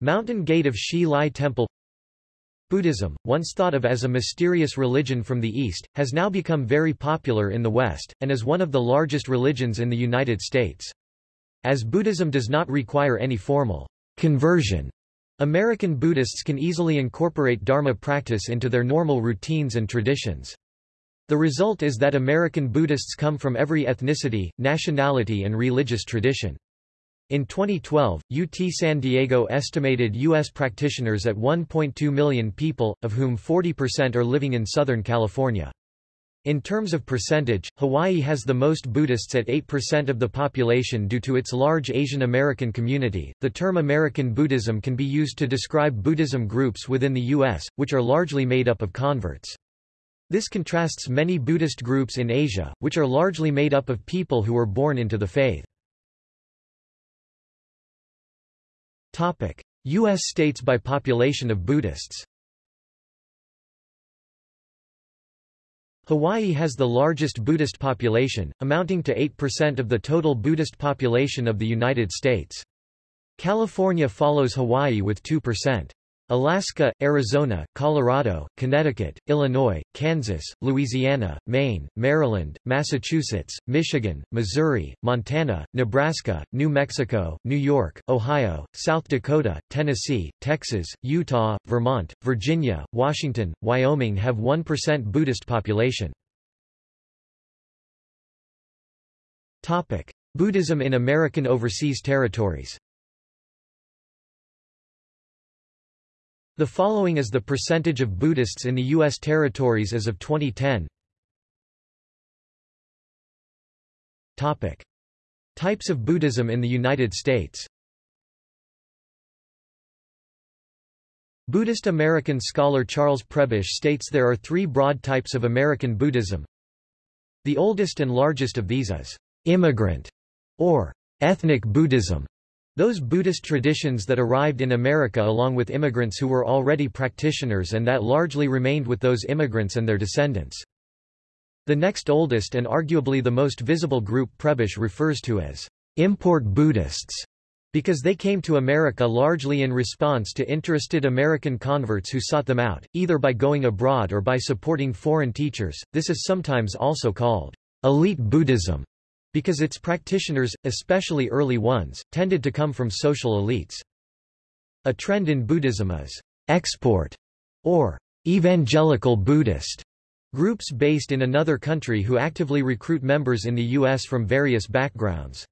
Mountain Gate of Hsi Lai Temple Buddhism, once thought of as a mysterious religion from the East, has now become very popular in the West, and is one of the largest religions in the United States. As Buddhism does not require any formal conversion, American Buddhists can easily incorporate Dharma practice into their normal routines and traditions. The result is that American Buddhists come from every ethnicity, nationality and religious tradition. In 2012, UT San Diego estimated U.S. practitioners at 1.2 million people, of whom 40% are living in Southern California. In terms of percentage, Hawaii has the most Buddhists at 8% of the population due to its large Asian American community. The term American Buddhism can be used to describe Buddhism groups within the U.S., which are largely made up of converts. This contrasts many Buddhist groups in Asia, which are largely made up of people who were born into the faith. U.S. states by population of Buddhists Hawaii has the largest Buddhist population, amounting to 8% of the total Buddhist population of the United States. California follows Hawaii with 2%. Alaska, Arizona, Colorado, Connecticut, Illinois, Kansas, Louisiana, Maine, Maryland, Massachusetts, Michigan, Missouri, Montana, Nebraska, New Mexico, New York, Ohio, South Dakota, Tennessee, Texas, Utah, Vermont, Virginia, Washington, Wyoming have 1% Buddhist population. Buddhism in American overseas territories The following is the percentage of Buddhists in the U.S. territories as of 2010. Topic. Types of Buddhism in the United States Buddhist American scholar Charles Prebish states there are three broad types of American Buddhism. The oldest and largest of these is immigrant or ethnic Buddhism, those Buddhist traditions that arrived in America along with immigrants who were already practitioners and that largely remained with those immigrants and their descendants. The next oldest and arguably the most visible group Prebish refers to as import Buddhists because they came to America largely in response to interested American converts who sought them out, either by going abroad or by supporting foreign teachers. This is sometimes also called elite Buddhism because its practitioners, especially early ones, tended to come from social elites. A trend in Buddhism is export or evangelical Buddhist groups based in another country who actively recruit members in the U.S. from various backgrounds.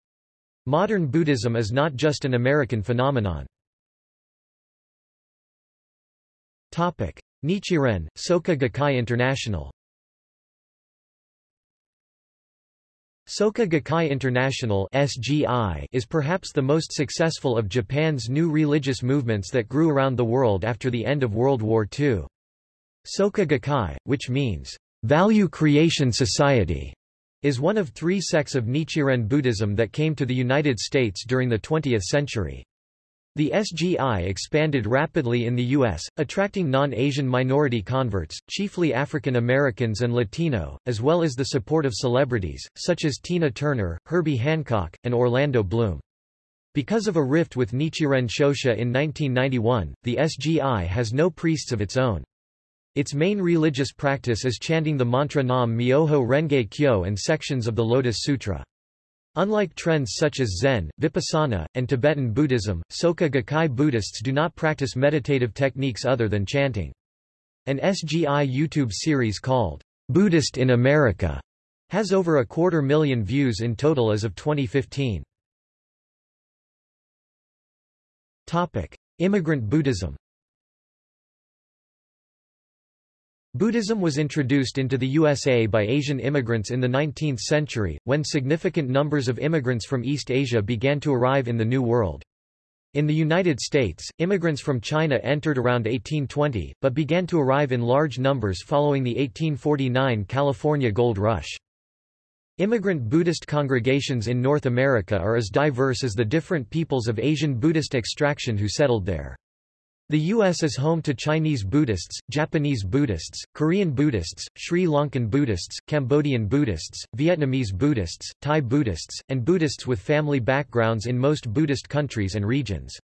Modern Buddhism is not just an American phenomenon. Nichiren, Soka Gakkai International Soka Gakkai International (SGI) is perhaps the most successful of Japan's new religious movements that grew around the world after the end of World War II. Soka Gakkai, which means value creation society, is one of three sects of Nichiren Buddhism that came to the United States during the 20th century. The SGI expanded rapidly in the U.S., attracting non-Asian minority converts, chiefly African Americans and Latino, as well as the support of celebrities, such as Tina Turner, Herbie Hancock, and Orlando Bloom. Because of a rift with Nichiren Shoshu in 1991, the SGI has no priests of its own. Its main religious practice is chanting the mantra Nam Myoho Renge Kyo and sections of the Lotus Sutra. Unlike trends such as Zen, Vipassana, and Tibetan Buddhism, Soka Gakkai Buddhists do not practice meditative techniques other than chanting. An SGI YouTube series called, Buddhist in America, has over a quarter million views in total as of 2015. Topic. Immigrant Buddhism Buddhism was introduced into the USA by Asian immigrants in the 19th century, when significant numbers of immigrants from East Asia began to arrive in the New World. In the United States, immigrants from China entered around 1820, but began to arrive in large numbers following the 1849 California Gold Rush. Immigrant Buddhist congregations in North America are as diverse as the different peoples of Asian Buddhist extraction who settled there. The U.S. is home to Chinese Buddhists, Japanese Buddhists, Korean Buddhists, Sri Lankan Buddhists, Cambodian Buddhists, Vietnamese Buddhists, Thai Buddhists, and Buddhists with family backgrounds in most Buddhist countries and regions.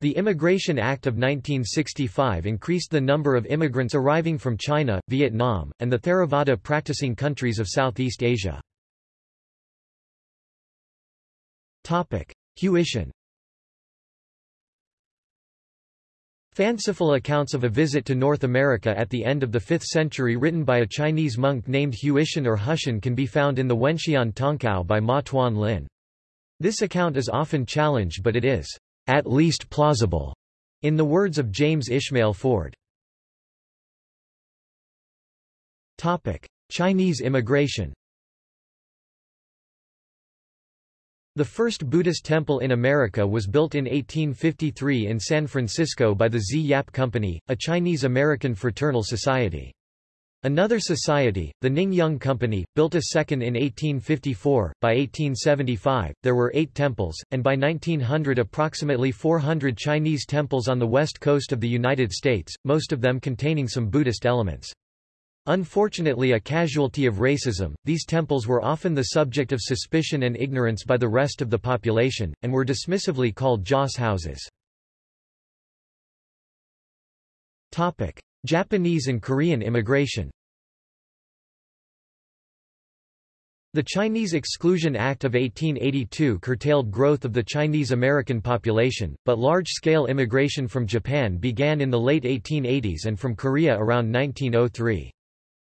The Immigration Act of 1965 increased the number of immigrants arriving from China, Vietnam, and the Theravada practicing countries of Southeast Asia. Huitian Fanciful accounts of a visit to North America at the end of the 5th century written by a Chinese monk named Huitian or Hushan can be found in the Wenxian Tongkao by Ma Tuan Lin. This account is often challenged but it is, at least plausible, in the words of James Ishmael Ford. Chinese immigration The first Buddhist temple in America was built in 1853 in San Francisco by the Sze Yap Company, a Chinese-American fraternal society. Another society, the Ning Yung Company, built a second in 1854. By 1875, there were eight temples, and by 1900 approximately 400 Chinese temples on the west coast of the United States, most of them containing some Buddhist elements. Unfortunately a casualty of racism, these temples were often the subject of suspicion and ignorance by the rest of the population, and were dismissively called joss houses. Japanese and Korean immigration The Chinese Exclusion Act of 1882 curtailed growth of the Chinese American population, but large-scale immigration from Japan began in the late 1880s and from Korea around 1903.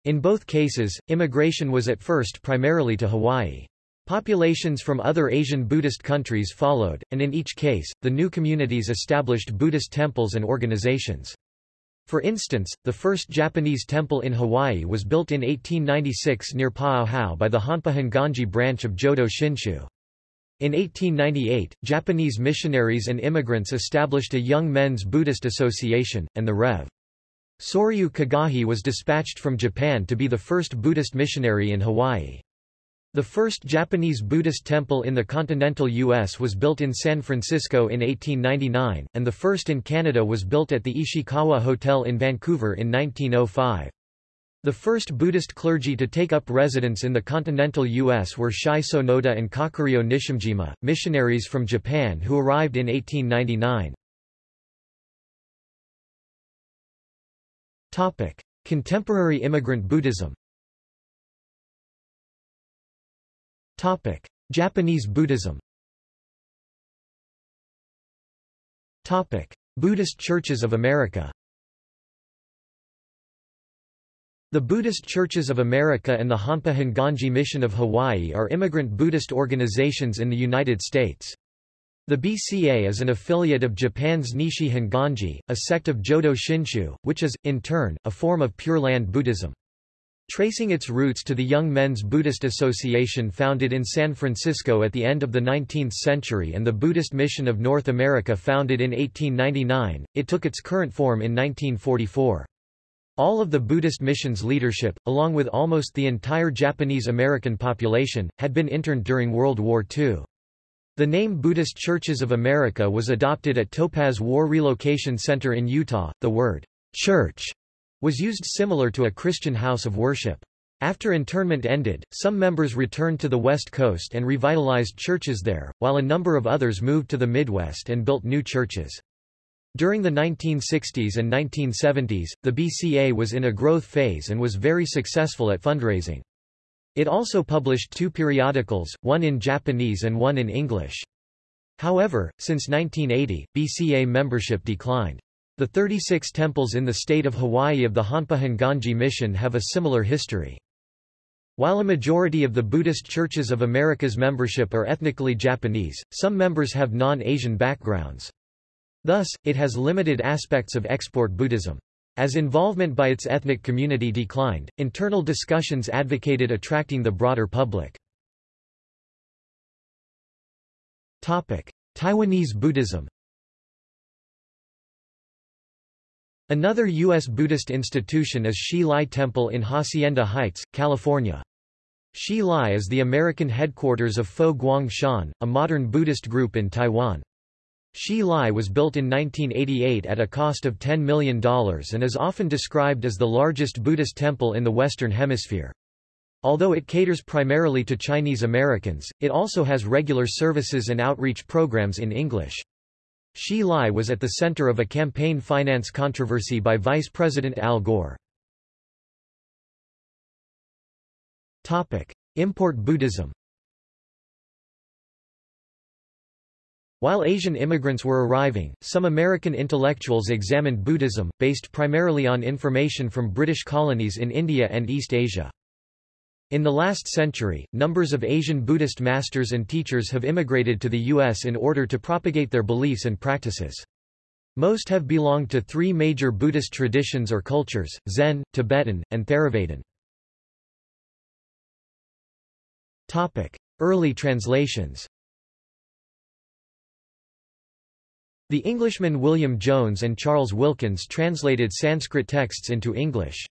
In both cases, immigration was at first primarily to Hawaii. Populations from other Asian Buddhist countries followed, and in each case, the new communities established Buddhist temples and organizations. For instance, the first Japanese temple in Hawaii was built in 1896 near Paauhau by the Honpa Honganji branch of Jodo Shinshu. In 1898, Japanese missionaries and immigrants established a Young Men's Buddhist Association, and the Rev. Soryu Kagahi was dispatched from Japan to be the first Buddhist missionary in Hawaii. The first Japanese Buddhist temple in the continental U.S. was built in San Francisco in 1899, and the first in Canada was built at the Ishikawa Hotel in Vancouver in 1905. The first Buddhist clergy to take up residence in the continental U.S. were Shai Sonoda and Kakuryō Nishijima, missionaries from Japan who arrived in 1899. Contemporary immigrant Buddhism Topic: Japanese Buddhism Topic: Buddhist Churches of America The Buddhist Churches of America and the Honpa Honganji Mission of Hawaii are immigrant Buddhist organizations in the United States. The BCA is an affiliate of Japan's Nishi Honganji, a sect of Jodo Shinshu, which is, in turn, a form of Pure Land Buddhism. Tracing its roots to the Young Men's Buddhist Association founded in San Francisco at the end of the 19th century and the Buddhist Mission of North America founded in 1899, it took its current form in 1944. All of the Buddhist mission's leadership, along with almost the entire Japanese American population, had been interned during World War II. The name Buddhist Churches of America was adopted at Topaz War Relocation Center in Utah. The word church was used similar to a Christian house of worship. After internment ended, some members returned to the West Coast and revitalized churches there, while a number of others moved to the Midwest and built new churches. During the 1960s and 1970s, the BCA was in a growth phase and was very successful at fundraising. It also published two periodicals, one in Japanese and one in English. However, since 1980, BCA membership declined. The 36 temples in the state of Hawaii of the Honpa Honganji Mission have a similar history. While a majority of the Buddhist Churches of America's membership are ethnically Japanese, some members have non-Asian backgrounds. Thus, it has limited aspects of export Buddhism. As involvement by its ethnic community declined, internal discussions advocated attracting the broader public. Taiwanese Buddhism Another U.S. Buddhist institution is Hsi Lai Temple in Hacienda Heights, California. Hsi Lai is the American headquarters of Fo Guang Shan, a modern Buddhist group in Taiwan. Hsi Lai was built in 1988 at a cost of $10 million and is often described as the largest Buddhist temple in the Western Hemisphere. Although it caters primarily to Chinese Americans, it also has regular services and outreach programs in English. Hsi Lai was at the center of a campaign finance controversy by Vice President Al Gore. Import Buddhism While Asian immigrants were arriving, some American intellectuals examined Buddhism, based primarily on information from British colonies in India and East Asia. In the last century, numbers of Asian Buddhist masters and teachers have immigrated to the U.S. in order to propagate their beliefs and practices. Most have belonged to three major Buddhist traditions or cultures, Zen, Tibetan, and Theravadan. Early translations The Englishmen William Jones and Charles Wilkins translated Sanskrit texts into English.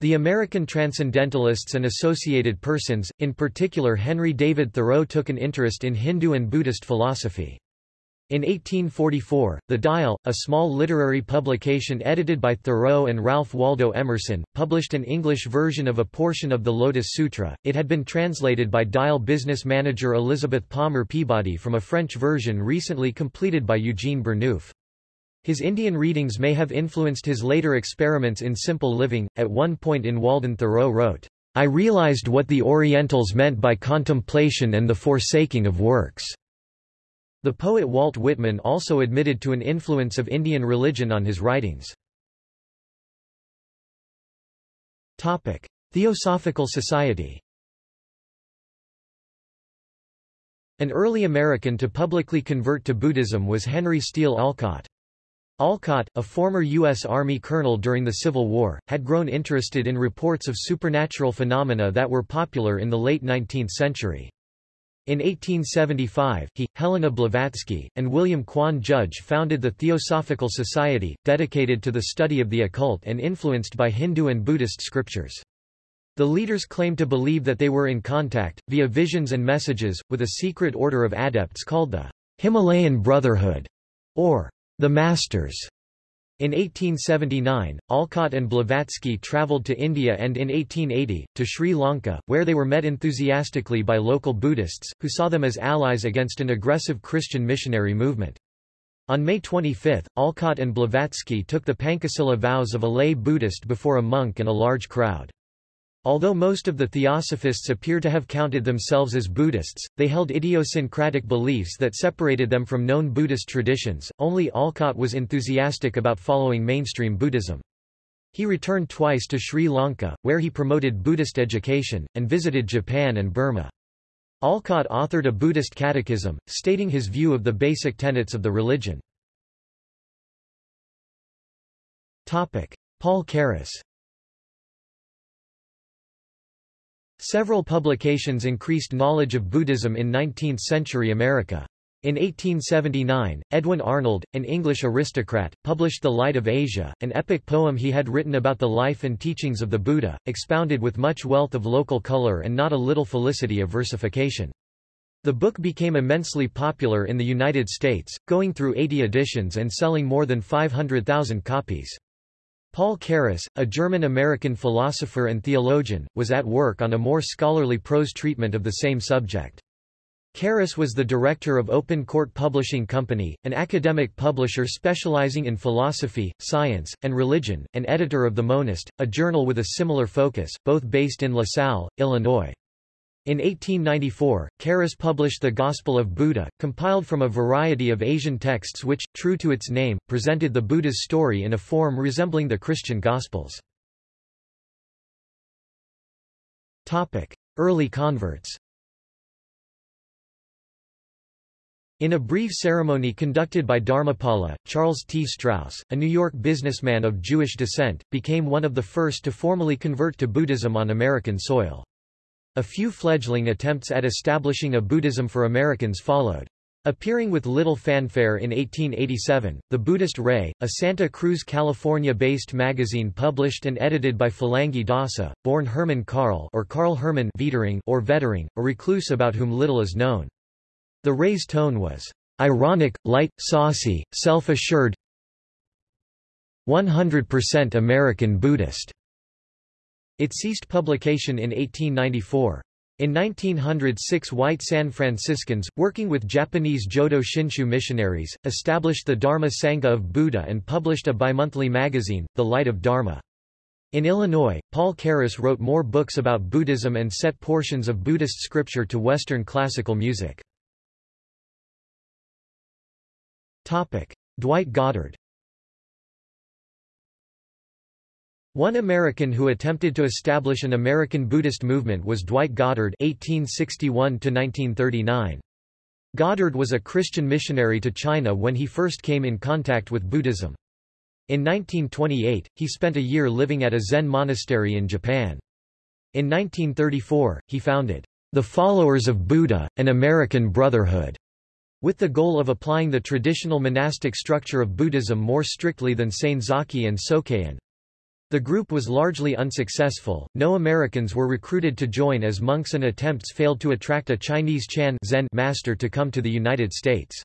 The American Transcendentalists and Associated Persons, in particular Henry David Thoreau took an interest in Hindu and Buddhist philosophy. In 1844, The Dial, a small literary publication edited by Thoreau and Ralph Waldo Emerson, published an English version of a portion of the Lotus Sutra. It had been translated by Dial business manager Elizabeth Palmer Peabody from a French version recently completed by Eugene Burnouf. His Indian readings may have influenced his later experiments in simple living. At one point in Walden Thoreau wrote, I realized what the Orientals meant by contemplation and the forsaking of works. The poet Walt Whitman also admitted to an influence of Indian religion on his writings. Topic. Theosophical Society An early American to publicly convert to Buddhism was Henry Steele Olcott. Olcott, a former U.S. Army colonel during the Civil War, had grown interested in reports of supernatural phenomena that were popular in the late 19th century. In 1875, he, Helena Blavatsky, and William Quan Judge founded the Theosophical Society, dedicated to the study of the occult and influenced by Hindu and Buddhist scriptures. The leaders claimed to believe that they were in contact, via visions and messages, with a secret order of adepts called the Himalayan Brotherhood, or the Masters. In 1879, Olcott and Blavatsky travelled to India and in 1880, to Sri Lanka, where they were met enthusiastically by local Buddhists, who saw them as allies against an aggressive Christian missionary movement. On May 25, Olcott and Blavatsky took the Pancasila vows of a lay Buddhist before a monk and a large crowd. Although most of the theosophists appear to have counted themselves as Buddhists, they held idiosyncratic beliefs that separated them from known Buddhist traditions. Only Olcott was enthusiastic about following mainstream Buddhism. He returned twice to Sri Lanka, where he promoted Buddhist education, and visited Japan and Burma. Olcott authored a Buddhist catechism, stating his view of the basic tenets of the religion. Paul Carus Several publications increased knowledge of Buddhism in 19th-century America. In 1879, Edwin Arnold, an English aristocrat, published The Light of Asia, an epic poem he had written about the life and teachings of the Buddha, expounded with much wealth of local color and not a little felicity of versification. The book became immensely popular in the United States, going through 80 editions and selling more than 500,000 copies. Paul Carus, a German-American philosopher and theologian, was at work on a more scholarly prose treatment of the same subject. Carus was the director of Open Court Publishing Company, an academic publisher specializing in philosophy, science, and religion, and editor of The Monist, a journal with a similar focus, both based in LaSalle, Illinois. In 1894, Carus published The Gospel of Buddha, compiled from a variety of Asian texts which, true to its name, presented the Buddha's story in a form resembling the Christian Gospels. Early converts In a brief ceremony conducted by Dharmapala, Charles T. Strauss, a New York businessman of Jewish descent, became one of the first to formally convert to Buddhism on American soil. A few fledgling attempts at establishing a Buddhism for Americans followed. Appearing with little fanfare in 1887, The Buddhist Ray, a Santa Cruz, California-based magazine published and edited by Phalangi Dasa, born Herman Karl or Karl Hermann Wiedering or Vettering, a recluse about whom little is known. The Ray's tone was ironic, light, saucy, self-assured, 100% American Buddhist. It ceased publication in 1894. In 1906 white San Franciscans, working with Japanese Jodo Shinshu missionaries, established the Dharma Sangha of Buddha and published a bimonthly magazine, The Light of Dharma. In Illinois, Paul Carus wrote more books about Buddhism and set portions of Buddhist scripture to Western classical music. Dwight Goddard One American who attempted to establish an American Buddhist movement was Dwight Goddard (1861–1939). Goddard was a Christian missionary to China when he first came in contact with Buddhism. In 1928, he spent a year living at a Zen monastery in Japan. In 1934, he founded the Followers of Buddha, an American Brotherhood, with the goal of applying the traditional monastic structure of Buddhism more strictly than Senzaki and Sokei-an. The group was largely unsuccessful, no Americans were recruited to join as monks and attempts failed to attract a Chinese Chan Zen master to come to the United States.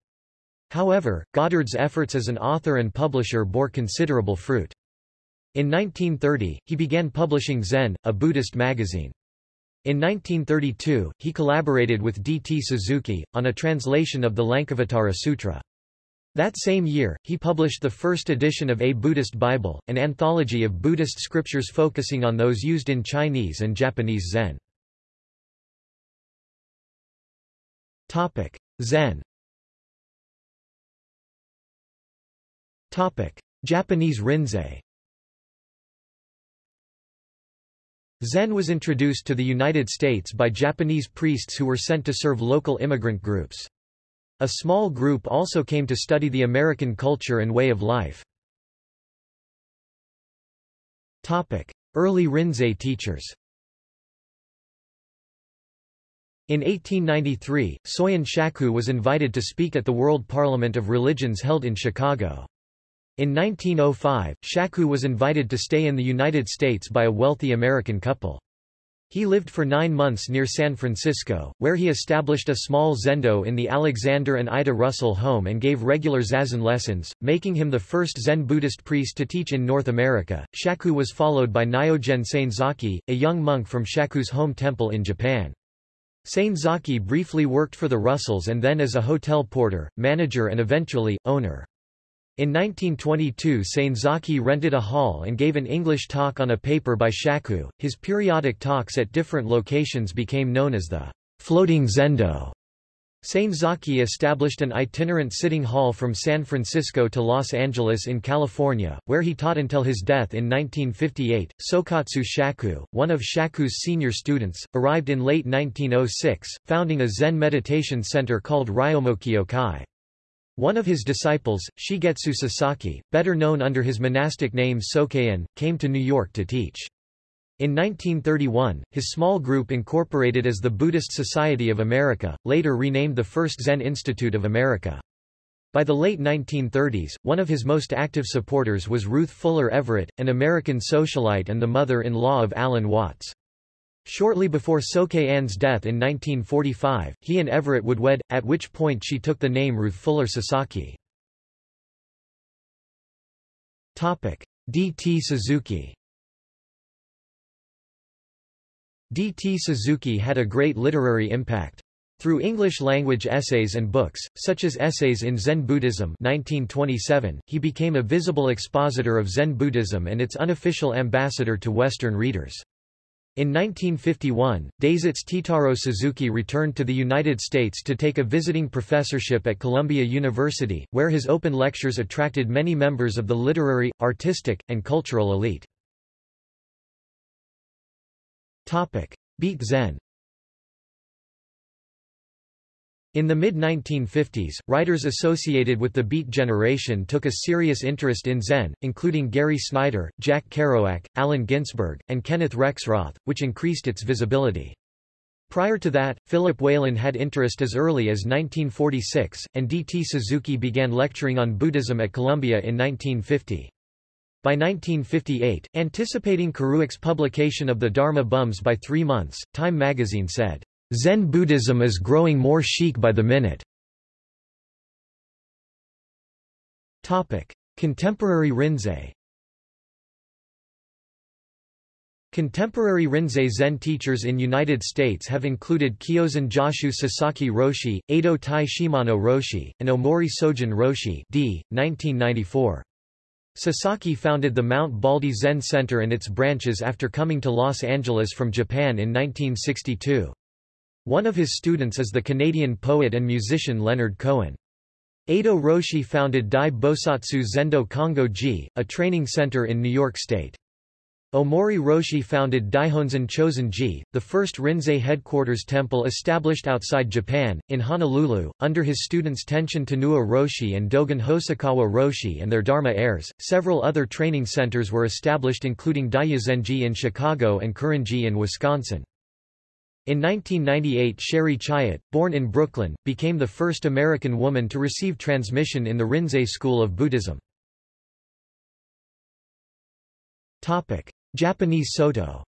However, Goddard's efforts as an author and publisher bore considerable fruit. In 1930, he began publishing Zen, a Buddhist magazine. In 1932, he collaborated with D. T. Suzuki, on a translation of the Lankavatara Sutra. That same year, he published the first edition of A Buddhist Bible, an anthology of Buddhist scriptures focusing on those used in Chinese and Japanese Zen. Zen Japanese Rinzai Zen was introduced to the United States by Japanese priests who were sent to serve local immigrant groups. A small group also came to study the American culture and way of life. Early Rinzai teachers In 1893, Soyen Shaku was invited to speak at the World Parliament of Religions held in Chicago. In 1905, Shaku was invited to stay in the United States by a wealthy American couple. He lived for nine months near San Francisco, where he established a small zendo in the Alexander and Ida Russell home and gave regular zazen lessons, making him the first Zen Buddhist priest to teach in North America. Shaku was followed by Nyogen Senzaki, a young monk from Shaku's home temple in Japan. Senzaki briefly worked for the Russells and then as a hotel porter, manager and eventually, owner. In 1922 Senzaki rented a hall and gave an English talk on a paper by Shaku. His periodic talks at different locations became known as the floating zendo. Senzaki established an itinerant sitting hall from San Francisco to Los Angeles in California, where he taught until his death in 1958. Sokatsu Shaku, one of Shaku's senior students, arrived in late 1906, founding a Zen meditation center called Ryomokyo-kai. One of his disciples, Shigetsu Sasaki, better known under his monastic name Sokei-an, came to New York to teach. In 1931, his small group incorporated as the Buddhist Society of America, later renamed the First Zen Institute of America. By the late 1930s, one of his most active supporters was Ruth Fuller Everett, an American socialite and the mother-in-law of Alan Watts. Shortly before Sokei-an's death in 1945, he and Everett would wed, at which point she took the name Ruth Fuller Sasaki. D. T. Suzuki D. T. Suzuki had a great literary impact. Through English-language essays and books, such as Essays in Zen Buddhism 1927, he became a visible expositor of Zen Buddhism and its unofficial ambassador to Western readers. In 1951, Daisetsu Teitaro Suzuki returned to the United States to take a visiting professorship at Columbia University, where his open lectures attracted many members of the literary, artistic, and cultural elite. Topic. Beat Zen In the mid-1950s, writers associated with the Beat generation took a serious interest in Zen, including Gary Snyder, Jack Kerouac, Allen Ginsberg, and Kenneth Rexroth, which increased its visibility. Prior to that, Philip Whalen had interest as early as 1946, and D. T. Suzuki began lecturing on Buddhism at Columbia in 1950. By 1958, anticipating Kerouac's publication of the Dharma Bums by three months, Time magazine said, Zen Buddhism is growing more chic by the minute. Contemporary Rinzai Contemporary Rinzai Zen teachers in United States have included Kyozan Joshu Sasaki Roshi, Eido Tai Shimano Roshi, and Omori Sogen Roshi d. 1994. Sasaki founded the Mount Baldy Zen Center and its branches after coming to Los Angeles from Japan in 1962. One of his students is the Canadian poet and musician Leonard Cohen. Eido Roshi founded Dai Bosatsu Zendo Kongo-ji, a training center in New York State. Omori Roshi founded Daihonzan Chozen-ji, the first Rinzai headquarters temple established outside Japan, in Honolulu, under his students Tenshin Tanouye Roshi and Dogen Hosokawa Roshi and their Dharma heirs. Several other training centers were established including Daiyuzenji in Chicago and Korinji in Wisconsin. In 1998 Sherry Chayat, born in Brooklyn, became the first American woman to receive transmission in the Rinzai school of Buddhism. Topic. Japanese Soto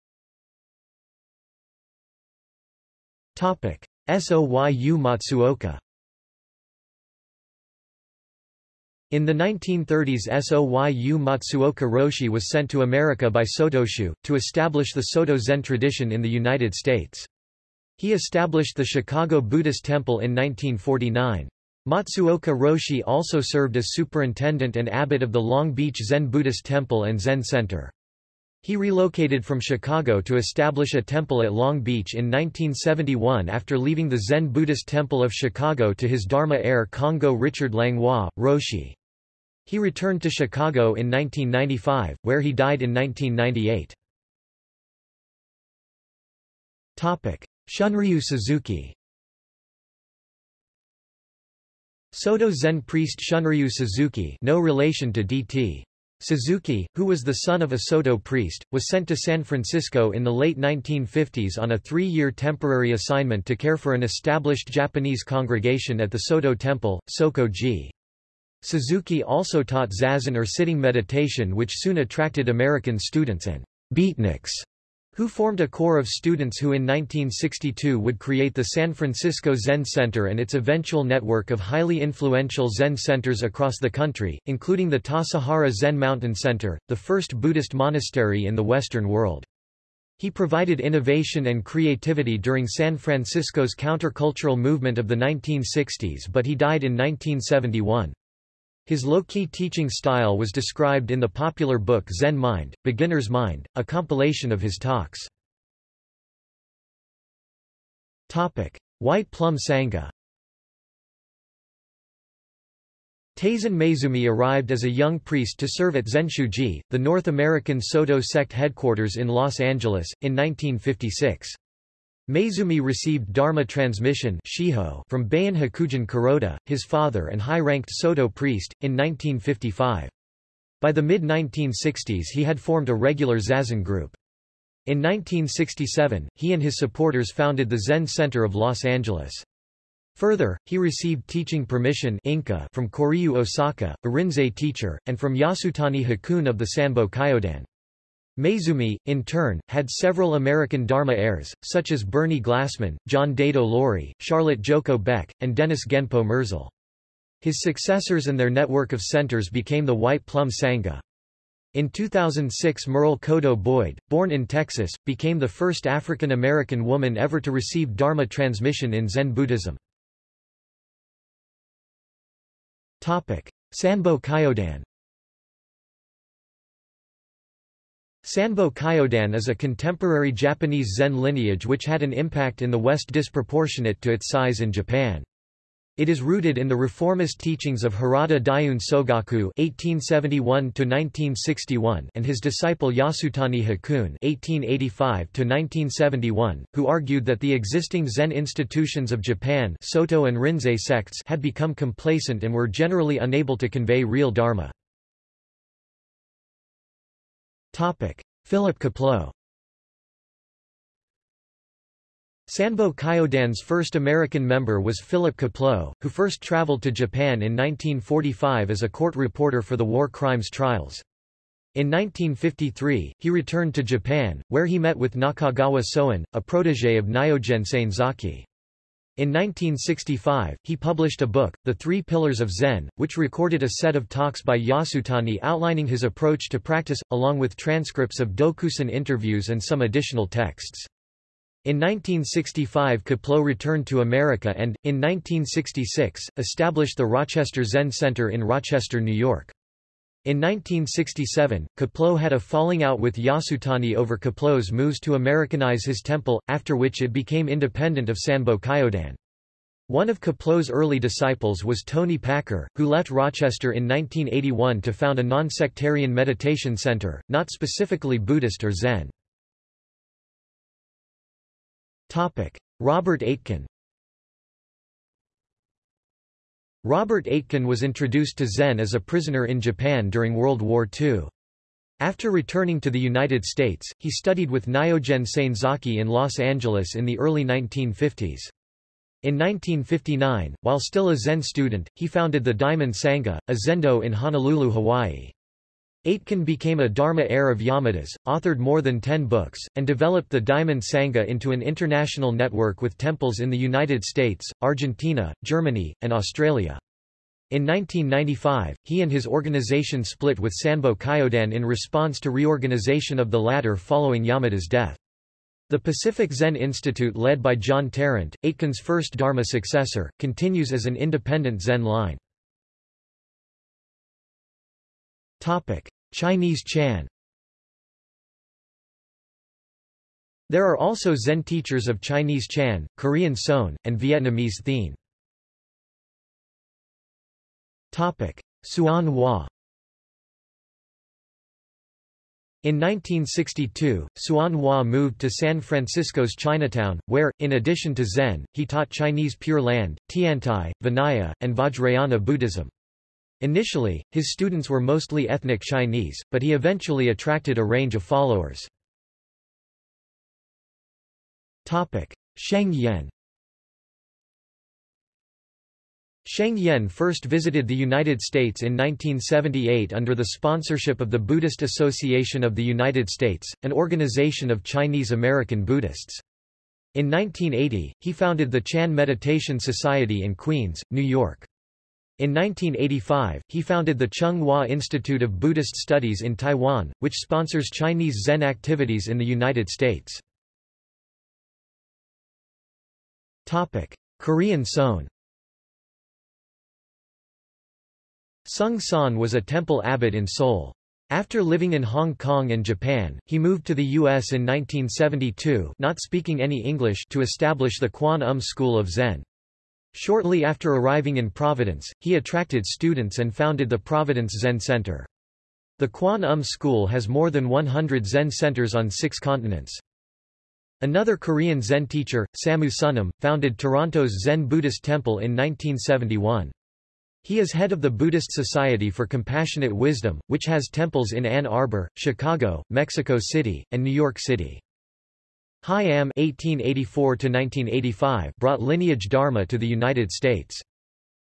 Topic. Soyu Matsuoka In the 1930s Soyu Matsuoka Roshi was sent to America by Sotoshu, to establish the Soto Zen tradition in the United States. He established the Chicago Buddhist Temple in 1949. Matsuoka Roshi also served as superintendent and abbot of the Long Beach Zen Buddhist Temple and Zen Center. He relocated from Chicago to establish a temple at Long Beach in 1971 after leaving the Zen Buddhist Temple of Chicago to his Dharma heir Kongo Richard Langlois, Roshi. He returned to Chicago in 1995, where he died in 1998. Shunryu Suzuki Soto Zen priest Shunryu Suzuki no relation to D.T. Suzuki, who was the son of a Soto priest, was sent to San Francisco in the late 1950s on a three-year temporary assignment to care for an established Japanese congregation at the Soto Temple, Soko-ji. Suzuki also taught zazen or sitting meditation which soon attracted American students and beatniks who formed a corps of students who in 1962 would create the San Francisco Zen Center and its eventual network of highly influential Zen centers across the country, including the Tassajara Zen Mountain Center, the first Buddhist monastery in the Western world. He provided innovation and creativity during San Francisco's countercultural movement of the 1960s but he died in 1971. His low-key teaching style was described in the popular book Zen Mind, Beginner's Mind, a compilation of his talks. Topic. White Plum Sangha Taizan Maezumi arrived as a young priest to serve at Zenshuji, the North American Soto sect headquarters in Los Angeles, in 1956. Maezumi received Dharma transmission from Bayan Hakugen Kuroda, his father and high-ranked Soto priest, in 1955. By the mid-1960s he had formed a regular Zazen group. In 1967, he and his supporters founded the Zen Center of Los Angeles. Further, he received teaching permission Inca from Koryu Osaka, a Rinzai teacher, and from Yasutani Hakun of the Sanbo Kyodan. Maezumi, in turn, had several American Dharma heirs, such as Bernie Glassman, John Daido Loori, Charlotte Joko Beck, and Dennis Genpo Merzel. His successors and their network of centers became the White Plum Sangha. In 2006 Merle Kodo Boyd, born in Texas, became the first African American woman ever to receive Dharma transmission in Zen Buddhism. Sanbo Kyodan Sanbo Kyodan is a contemporary Japanese Zen lineage which had an impact in the West disproportionate to its size in Japan. It is rooted in the reformist teachings of Harada Daiun Sogaku (1871–1961) and his disciple Yasutani Hakun (1885–1971), who argued that the existing Zen institutions of Japan, Soto and Rinzai sects, had become complacent and were generally unable to convey real dharma. Philip Kapleau Sanbo Kyodan's first American member was Philip Kapleau, who first traveled to Japan in 1945 as a court reporter for the war crimes trials. In 1953, he returned to Japan, where he met with Nakagawa Soen, a protege of Nyogen Senzaki. In 1965, he published a book, The Three Pillars of Zen, which recorded a set of talks by Yasutani outlining his approach to practice, along with transcripts of Dokusan interviews and some additional texts. In 1965 Kapleau returned to America and, in 1966, established the Rochester Zen Center in Rochester, New York. In 1967, Kapleau had a falling out with Yasutani over Kapleau's moves to Americanize his temple, after which it became independent of Sanbo Kyodan. One of Kapleau's early disciples was Toni Packer, who left Rochester in 1981 to found a non-sectarian meditation center, not specifically Buddhist or Zen. Robert Aitken Robert Aitken was introduced to Zen as a prisoner in Japan during World War II. After returning to the United States, he studied with Nyogen Senzaki in Los Angeles in the early 1950s. In 1959, while still a Zen student, he founded the Diamond Sangha, a zendo in Honolulu, Hawaii. Aitken became a Dharma heir of Yamada's, authored more than ten books, and developed the Diamond Sangha into an international network with temples in the United States, Argentina, Germany, and Australia. In 1995, he and his organization split with Sanbo Kyodan in response to reorganization of the latter following Yamada's death. The Pacific Zen Institute led by John Tarrant, Aitken's first Dharma successor, continues as an independent Zen line. Topic: Chinese Chan. There are also Zen teachers of Chinese Chan, Korean Seon, and Vietnamese Thien. Topic: Hsuan Hua. In 1962, Hsuan Hua moved to San Francisco's Chinatown, where, in addition to Zen, he taught Chinese Pure Land, Tiantai, Vinaya, and Vajrayana Buddhism. Initially, his students were mostly ethnic Chinese, but he eventually attracted a range of followers. Sheng Yen Sheng Yen first visited the United States in 1978 under the sponsorship of the Buddhist Association of the United States, an organization of Chinese American Buddhists. In 1980, he founded the Chan Meditation Society in Queens, New York. In 1985, he founded the Chung Hua Institute of Buddhist Studies in Taiwan, which sponsors Chinese Zen activities in the United States. Korean Seon Seung Sahn was a temple abbot in Seoul. After living in Hong Kong and Japan, he moved to the U.S. in 1972 not speaking any English to establish the Kwan Um School of Zen. Shortly after arriving in Providence, he attracted students and founded the Providence Zen Center. The Kwan Um School has more than 100 Zen centers on six continents. Another Korean Zen teacher, Samu Sunim, founded Toronto's Zen Buddhist Temple in 1971. He is head of the Buddhist Society for Compassionate Wisdom, which has temples in Ann Arbor, Chicago, Mexico City, and New York City. Am (1884–1985) brought lineage Dharma to the United States.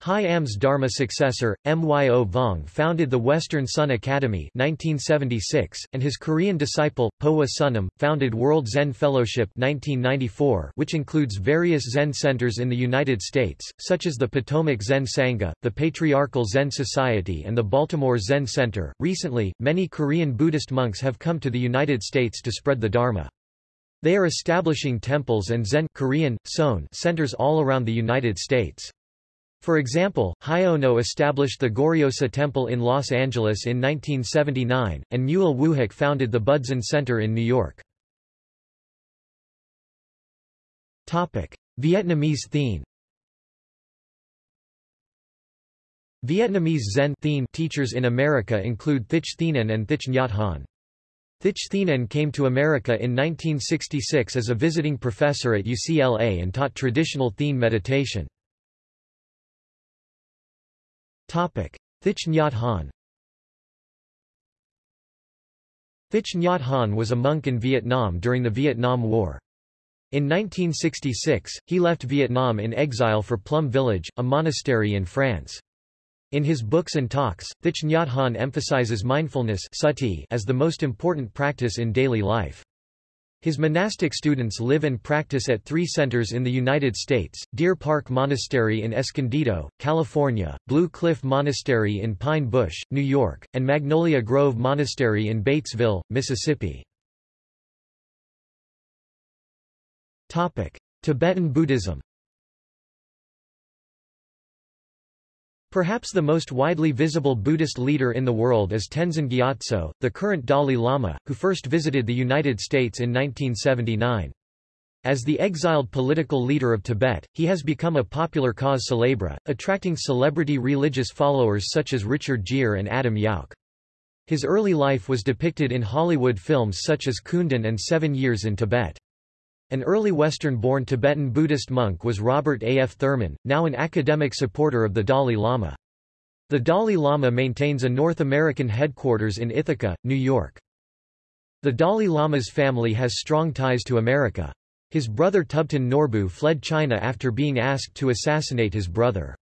Am's Dharma successor, Myo Vong founded the Western Sun Academy 1976, and his Korean disciple, Powa Sunim, founded World Zen Fellowship 1994 which includes various Zen centers in the United States, such as the Potomac Zen Sangha, the Patriarchal Zen Society and the Baltimore Zen Center. Recently, many Korean Buddhist monks have come to the United States to spread the Dharma. They are establishing temples and Zen Korean, Seon centers all around the United States. For example, Hyono established the Goryosa Temple in Los Angeles in 1979, and Mule Woohak founded the Budzen Center in New York. Topic. Vietnamese Thien Vietnamese Zen teachers in America include Thich Thich Nhat Hanh. Thich came to America in 1966 as a visiting professor at UCLA and taught traditional Thien meditation. Thich Nhat Hanh Thich Nhat Hanh was a monk in Vietnam during the Vietnam War. In 1966, he left Vietnam in exile for Plum Village, a monastery in France. In his books and talks, Thich Nhat Hanh emphasizes mindfulness sati as the most important practice in daily life. His monastic students live and practice at three centers in the United States, Deer Park Monastery in Escondido, California, Blue Cliff Monastery in Pine Bush, New York, and Magnolia Grove Monastery in Batesville, Mississippi. Tibetan Buddhism Perhaps the most widely visible Buddhist leader in the world is Tenzin Gyatso, the current Dalai Lama, who first visited the United States in 1979. As the exiled political leader of Tibet, he has become a popular cause célèbre, attracting celebrity religious followers such as Richard Gere and Adam Yauch. His early life was depicted in Hollywood films such as Kundun and Seven Years in Tibet. An early Western-born Tibetan Buddhist monk was Robert A. F. Thurman, now an academic supporter of the Dalai Lama. The Dalai Lama maintains a North American headquarters in Ithaca, New York. The Dalai Lama's family has strong ties to America. His brother Tubten Norbu fled China after being asked to assassinate his brother.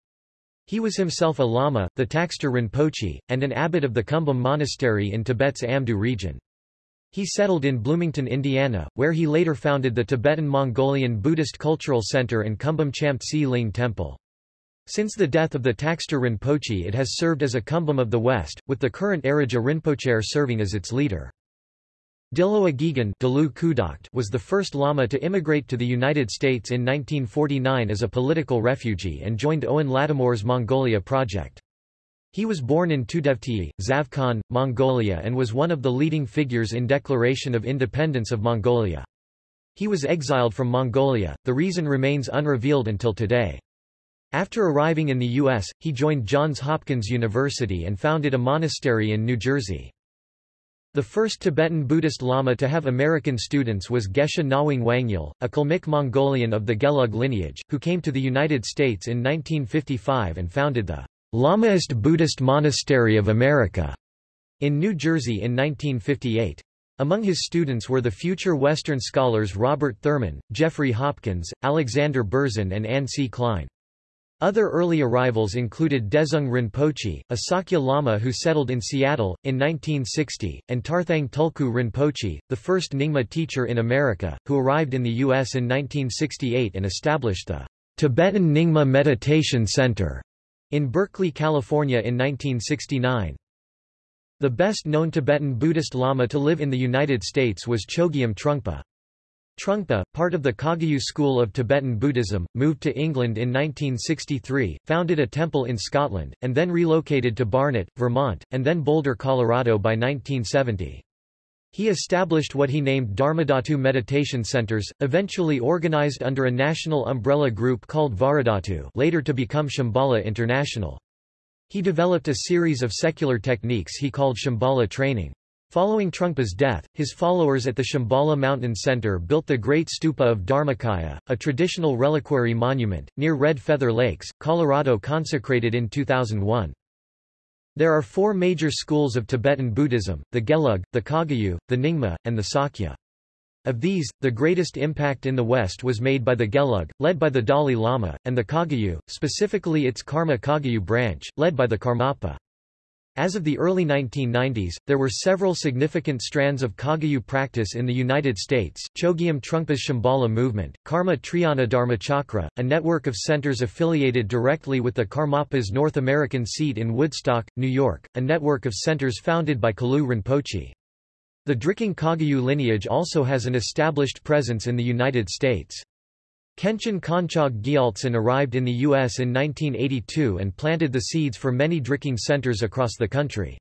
He was himself a lama, the Taktser Rinpoche, and an abbot of the Kumbum Monastery in Tibet's Amdo region. He settled in Bloomington, Indiana, where he later founded the Tibetan-Mongolian Buddhist Cultural Center and Kumbum Chamtse Ling Temple. Since the death of the Taktser Rinpoche it has served as a kumbum of the West, with the current Arjia Rinpoche serving as its leader. Dilowa Gegen was the first Lama to immigrate to the United States in 1949 as a political refugee and joined Owen Lattimore's Mongolia project. He was born in Tudevtii, Zavkhan, Mongolia and was one of the leading figures in Declaration of Independence of Mongolia. He was exiled from Mongolia, the reason remains unrevealed until today. After arriving in the U.S., he joined Johns Hopkins University and founded a monastery in New Jersey. The first Tibetan Buddhist Lama to have American students was Geshe Nawang Wangyal, a Kalmyk Mongolian of the Gelug lineage, who came to the United States in 1955 and founded the Lamaist Buddhist Monastery of America in New Jersey in 1958. Among his students were the future Western scholars Robert Thurman, Jeffrey Hopkins, Alexander Berzin and Anne C. Klein. Other early arrivals included Dezhung Rinpoche, a Sakya Lama who settled in Seattle, in 1960, and Tarthang Tulku Rinpoche, the first Nyingma teacher in America, who arrived in the U.S. in 1968 and established the Tibetan Nyingma Meditation Center in Berkeley, California in 1969. The best-known Tibetan Buddhist Lama to live in the United States was Chogyam Trungpa. Trungpa, part of the Kagyu school of Tibetan Buddhism, moved to England in 1963, founded a temple in Scotland, and then relocated to Barnet, Vermont, and then Boulder, Colorado by 1970. He established what he named Dharmadhatu meditation centers, eventually organized under a national umbrella group called Vajradhatu later to become Shambhala International. He developed a series of secular techniques he called Shambhala training. Following Trungpa's death, his followers at the Shambhala Mountain Center built the Great Stupa of Dharmakaya, a traditional reliquary monument, near Red Feather Lakes, Colorado consecrated in 2001. There are four major schools of Tibetan Buddhism, the Gelug, the Kagyu, the Nyingma, and the Sakya. Of these, the greatest impact in the West was made by the Gelug, led by the Dalai Lama, and the Kagyu, specifically its Karma Kagyu branch, led by the Karmapa. As of the early 1990s, there were several significant strands of Kagyu practice in the United States, Chogyam Trungpa's Shambhala movement, Karma Triyana Dharmachakra, a network of centers affiliated directly with the Karmapa's North American seat in Woodstock, New York, a network of centers founded by Kalu Rinpoche. The Drikung Kagyu lineage also has an established presence in the United States. Khenchen Konchog Gyaltsen arrived in the U.S. in 1982 and planted the seeds for many Drikung centers across the country.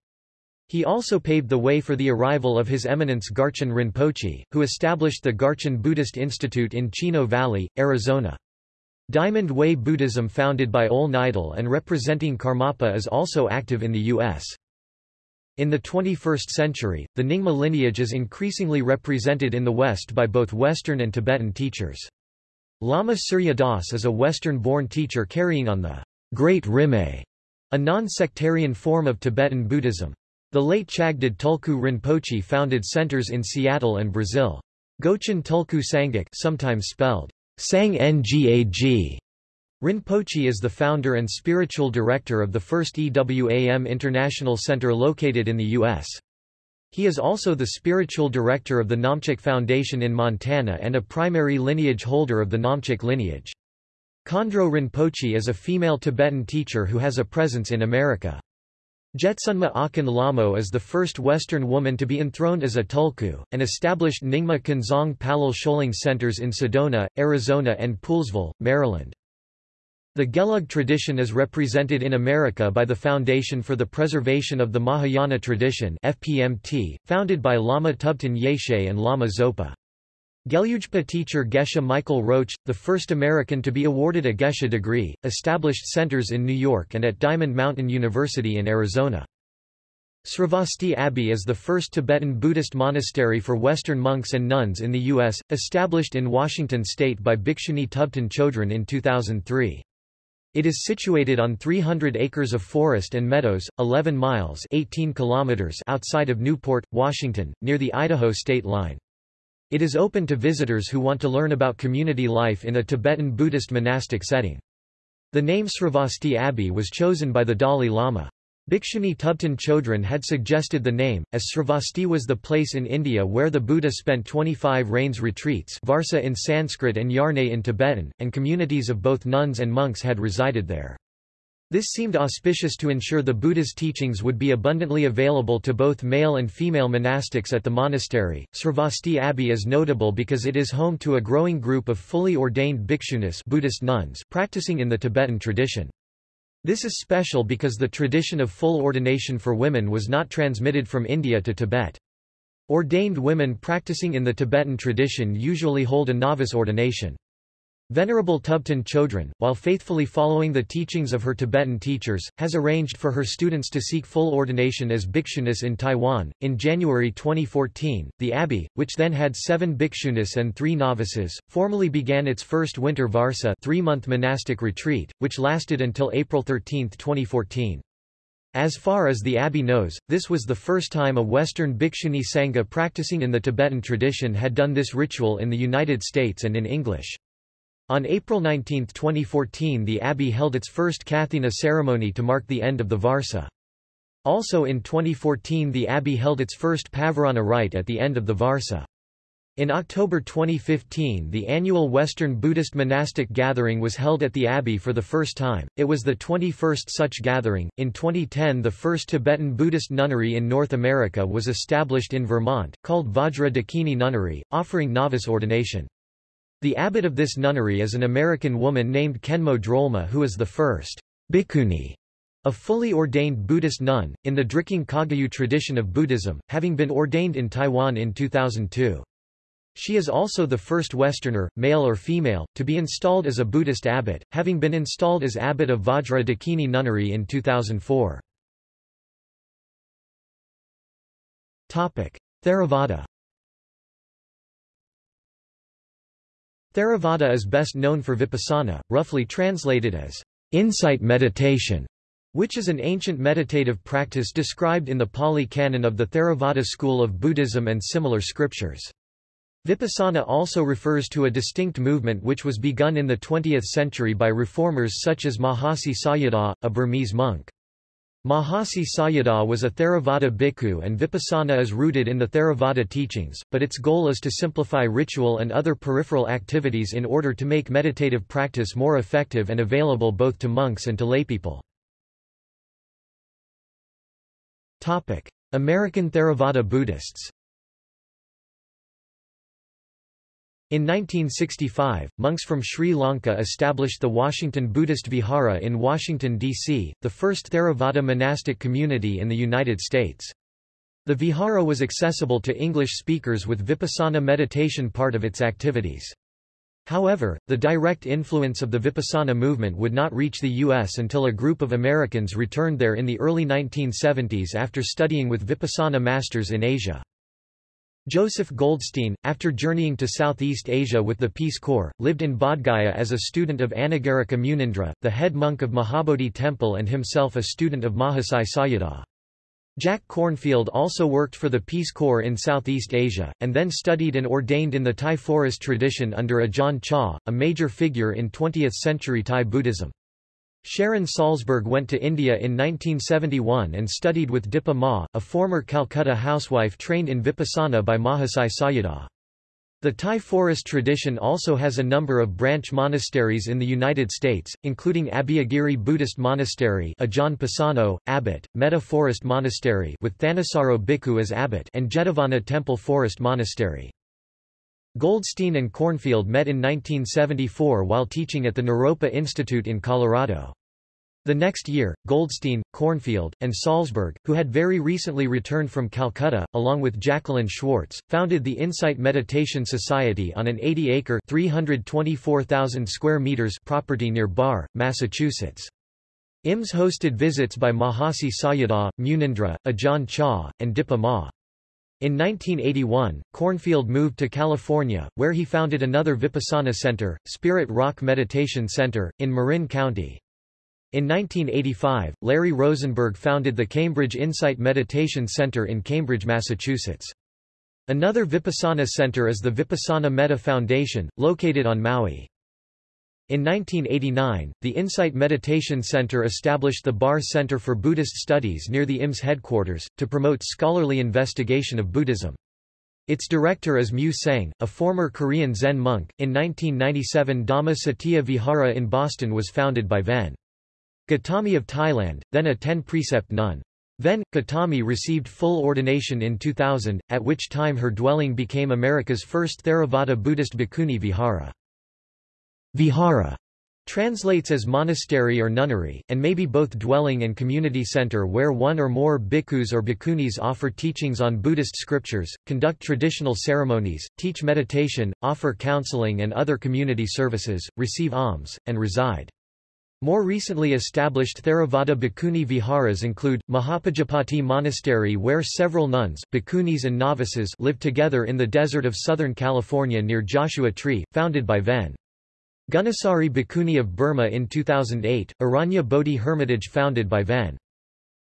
He also paved the way for the arrival of His Eminence Garchen Rinpoche, who established the Garchen Buddhist Institute in Chino Valley, Arizona. Diamond Way Buddhism founded by Ole Nydahl and representing Karmapa is also active in the U.S. In the 21st century, the Nyingma lineage is increasingly represented in the West by both Western and Tibetan teachers. Lama Surya Das is a Western-born teacher carrying on the Great Rimé, a non-sectarian form of Tibetan Buddhism. The late Chagdud Tulku Rinpoche founded centers in Seattle and Brazil. Gochen Tulku Sangak sometimes spelled Sang Ngag. Rinpoche is the founder and spiritual director of the first EWAM International Center located in the U.S. He is also the spiritual director of the Namchak Foundation in Montana and a primary lineage holder of the Namchak lineage. Khandro Rinpoche is a female Tibetan teacher who has a presence in America. Jetsunma Akhon Lhamo is the first Western woman to be enthroned as a tulku, and established Nyingma Kunzang Palyul Choling centers in Sedona, Arizona and Poolesville, Maryland. The Gelug tradition is represented in America by the Foundation for the Preservation of the Mahayana Tradition FPMT, founded by Lama Tubten Yeshe and Lama Zopa. Gelugpa teacher Geshe Michael Roach, the first American to be awarded a Geshe degree, established centers in New York and at Diamond Mountain University in Arizona. Sravasti Abbey is the first Tibetan Buddhist monastery for Western monks and nuns in the U.S., established in Washington state by Bhikshuni Tubten Chodron in 2003. It is situated on 300 acres of forest and meadows, 11 miles 18 kilometers outside of Newport, Washington, near the Idaho state line. It is open to visitors who want to learn about community life in a Tibetan Buddhist monastic setting. The name Sravasti Abbey was chosen by the Dalai Lama. Bhikshuni Tubten Chodron had suggested the name, as Sravasti was the place in India where the Buddha spent 25 rains retreats Varsa in Sanskrit and Yarne in Tibetan, and communities of both nuns and monks had resided there. This seemed auspicious to ensure the Buddha's teachings would be abundantly available to both male and female monastics at the monastery. Sravasti Abbey is notable because it is home to a growing group of fully ordained bhikshunis Buddhist nuns practicing in the Tibetan tradition. This is special because the tradition of full ordination for women was not transmitted from India to Tibet. Ordained women practicing in the Tibetan tradition usually hold a novice ordination. Venerable Tubten Chodron, while faithfully following the teachings of her Tibetan teachers, has arranged for her students to seek full ordination as bhikshunis in Taiwan. In January 2014, the abbey, which then had seven bhikshunis and three novices, formally began its first winter varsa three-month monastic retreat, which lasted until April 13, 2014. As far as the abbey knows, this was the first time a Western bhikshuni sangha practicing in the Tibetan tradition had done this ritual in the United States and in English. On April 19, 2014 the abbey held its first Kathina ceremony to mark the end of the Varsa. Also in 2014 the abbey held its first Pavarana rite at the end of the Varsa. In October 2015 the annual Western Buddhist monastic gathering was held at the abbey for the first time, it was the 21st such gathering. In 2010 the first Tibetan Buddhist nunnery in North America was established in Vermont, called Vajra Dakini Nunnery, offering novice ordination. The abbot of this nunnery is an American woman named Khenmo Drolma who is the first bhikkhuni, a fully ordained Buddhist nun, in the Drikung Kagyu tradition of Buddhism, having been ordained in Taiwan in 2002. She is also the first Westerner, male or female, to be installed as a Buddhist abbot, having been installed as abbot of Vajra Dakini Nunnery in 2004. Theravada Theravada is best known for vipassana, roughly translated as insight meditation, which is an ancient meditative practice described in the Pali Canon of the Theravada school of Buddhism and similar scriptures. Vipassana also refers to a distinct movement which was begun in the 20th century by reformers such as Mahasi Sayadaw, a Burmese monk. Mahasi Sayadaw was a Theravada bhikkhu and Vipassana is rooted in the Theravada teachings, but its goal is to simplify ritual and other peripheral activities in order to make meditative practice more effective and available both to monks and to laypeople. American Theravada Buddhists In 1965, monks from Sri Lanka established the Washington Buddhist Vihara in Washington, D.C., the first Theravada monastic community in the United States. The Vihara was accessible to English speakers with Vipassana meditation part of its activities. However, the direct influence of the Vipassana movement would not reach the U.S. until a group of Americans returned there in the early 1970s after studying with Vipassana masters in Asia. Joseph Goldstein, after journeying to Southeast Asia with the Peace Corps, lived in Bodh Gaya as a student of Anagarika Munindra, the head monk of Mahabodhi Temple and himself a student of Mahasi Sayadaw. Jack Kornfield also worked for the Peace Corps in Southeast Asia, and then studied and ordained in the Thai forest tradition under Ajahn Chah, a major figure in 20th-century Thai Buddhism. Sharon Salzberg went to India in 1971 and studied with Dipa Ma, a former Calcutta housewife trained in Vipassana by Mahasi Sayadaw. The Thai forest tradition also has a number of branch monasteries in the United States, including Abhayagiri Buddhist Monastery Ajahn Pasanno, abbot, Metta Forest Monastery with Thanissaro Bhikkhu as abbot and Jetavana Temple Forest Monastery. Goldstein and Kornfield met in 1974 while teaching at the Naropa Institute in Colorado. The next year, Goldstein, Kornfield, and Salzberg, who had very recently returned from Calcutta, along with Jacqueline Schwartz, founded the Insight Meditation Society on an 80-acre (324,000 square meters) property near Barre, Massachusetts. IMS hosted visits by Mahasi Sayadaw, Munindra, Ajahn Chah, and Dipa Ma. In 1981, Kornfield moved to California, where he founded another Vipassana center, Spirit Rock Meditation Center, in Marin County. In 1985, Larry Rosenberg founded the Cambridge Insight Meditation Center in Cambridge, Massachusetts. Another Vipassana center is the Vipassana Metta Foundation, located on Maui. In 1989, the Insight Meditation Center established the Barre Center for Buddhist Studies near the IMS headquarters, to promote scholarly investigation of Buddhism. Its director is Mu Soeng, a former Korean Zen monk. In 1997, Dhamma Cetiya Vihara in Boston was founded by Ven. Gautami of Thailand, then a ten-precept nun. Ven. Gautami received full ordination in 2000, at which time her dwelling became America's first Theravada Buddhist bhikkhuni vihara. Vihara translates as monastery or nunnery, and may be both dwelling and community center where one or more bhikkhus or bhikkhunis offer teachings on Buddhist scriptures, conduct traditional ceremonies, teach meditation, offer counseling and other community services, receive alms, and reside. More recently established Theravada Bhikkhuni viharas include, Mahapajapati Monastery where several nuns, bhikkhunis and novices live together in the desert of Southern California near Joshua Tree, founded by Ven. Gunasari Bhikkhuni of Burma in 2008, Aranya Bodhi Hermitage founded by Ven.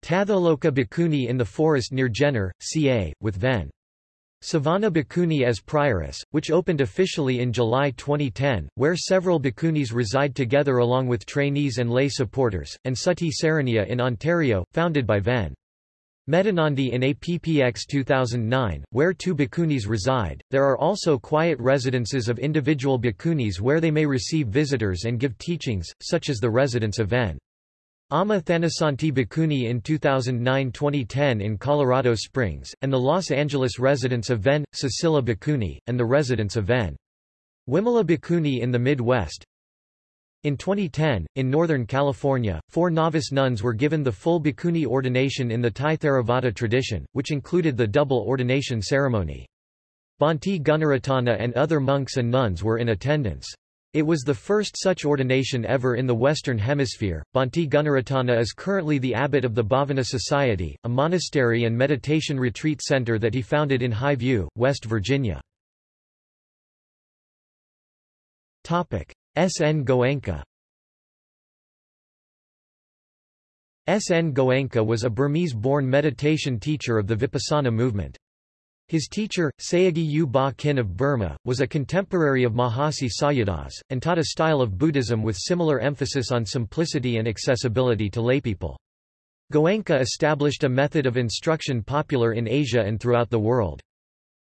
Tathaloka Bhikkhuni in the forest near Jenner, CA, with Ven. Sobhana Bhikkhuni as Prioress, which opened officially in July 2010, where several bhikkhunis reside together along with trainees and lay supporters, and Sati Saraniya in Ontario, founded by Ven. Medhanandi in APPX 2009, where two bhikkhunis reside. There are also quiet residences of individual bhikkhunis where they may receive visitors and give teachings, such as the residence of Ven. Amma Thanasanti Bhikkhuni in 2009-2010 in Colorado Springs, and the Los Angeles residence of Ven. Cecilia Bhikkhuni, and the residence of Ven. Wimala Bhikkhuni in the Midwest. In 2010, in Northern California, four novice nuns were given the full bhikkhuni ordination in the Thai Theravada tradition, which included the double ordination ceremony. Bhante Gunaratana and other monks and nuns were in attendance. It was the first such ordination ever in the Western Hemisphere. Bhante Gunaratana is currently the abbot of the Bhavana Society, a monastery and meditation retreat center that he founded in High View, West Virginia. S. N. Goenka S. N. Goenka was a Burmese-born meditation teacher of the Vipassana movement. His teacher, Sayagyi U Ba Khin of Burma, was a contemporary of Mahasi Sayadaw's, and taught a style of Buddhism with similar emphasis on simplicity and accessibility to laypeople. Goenka established a method of instruction popular in Asia and throughout the world.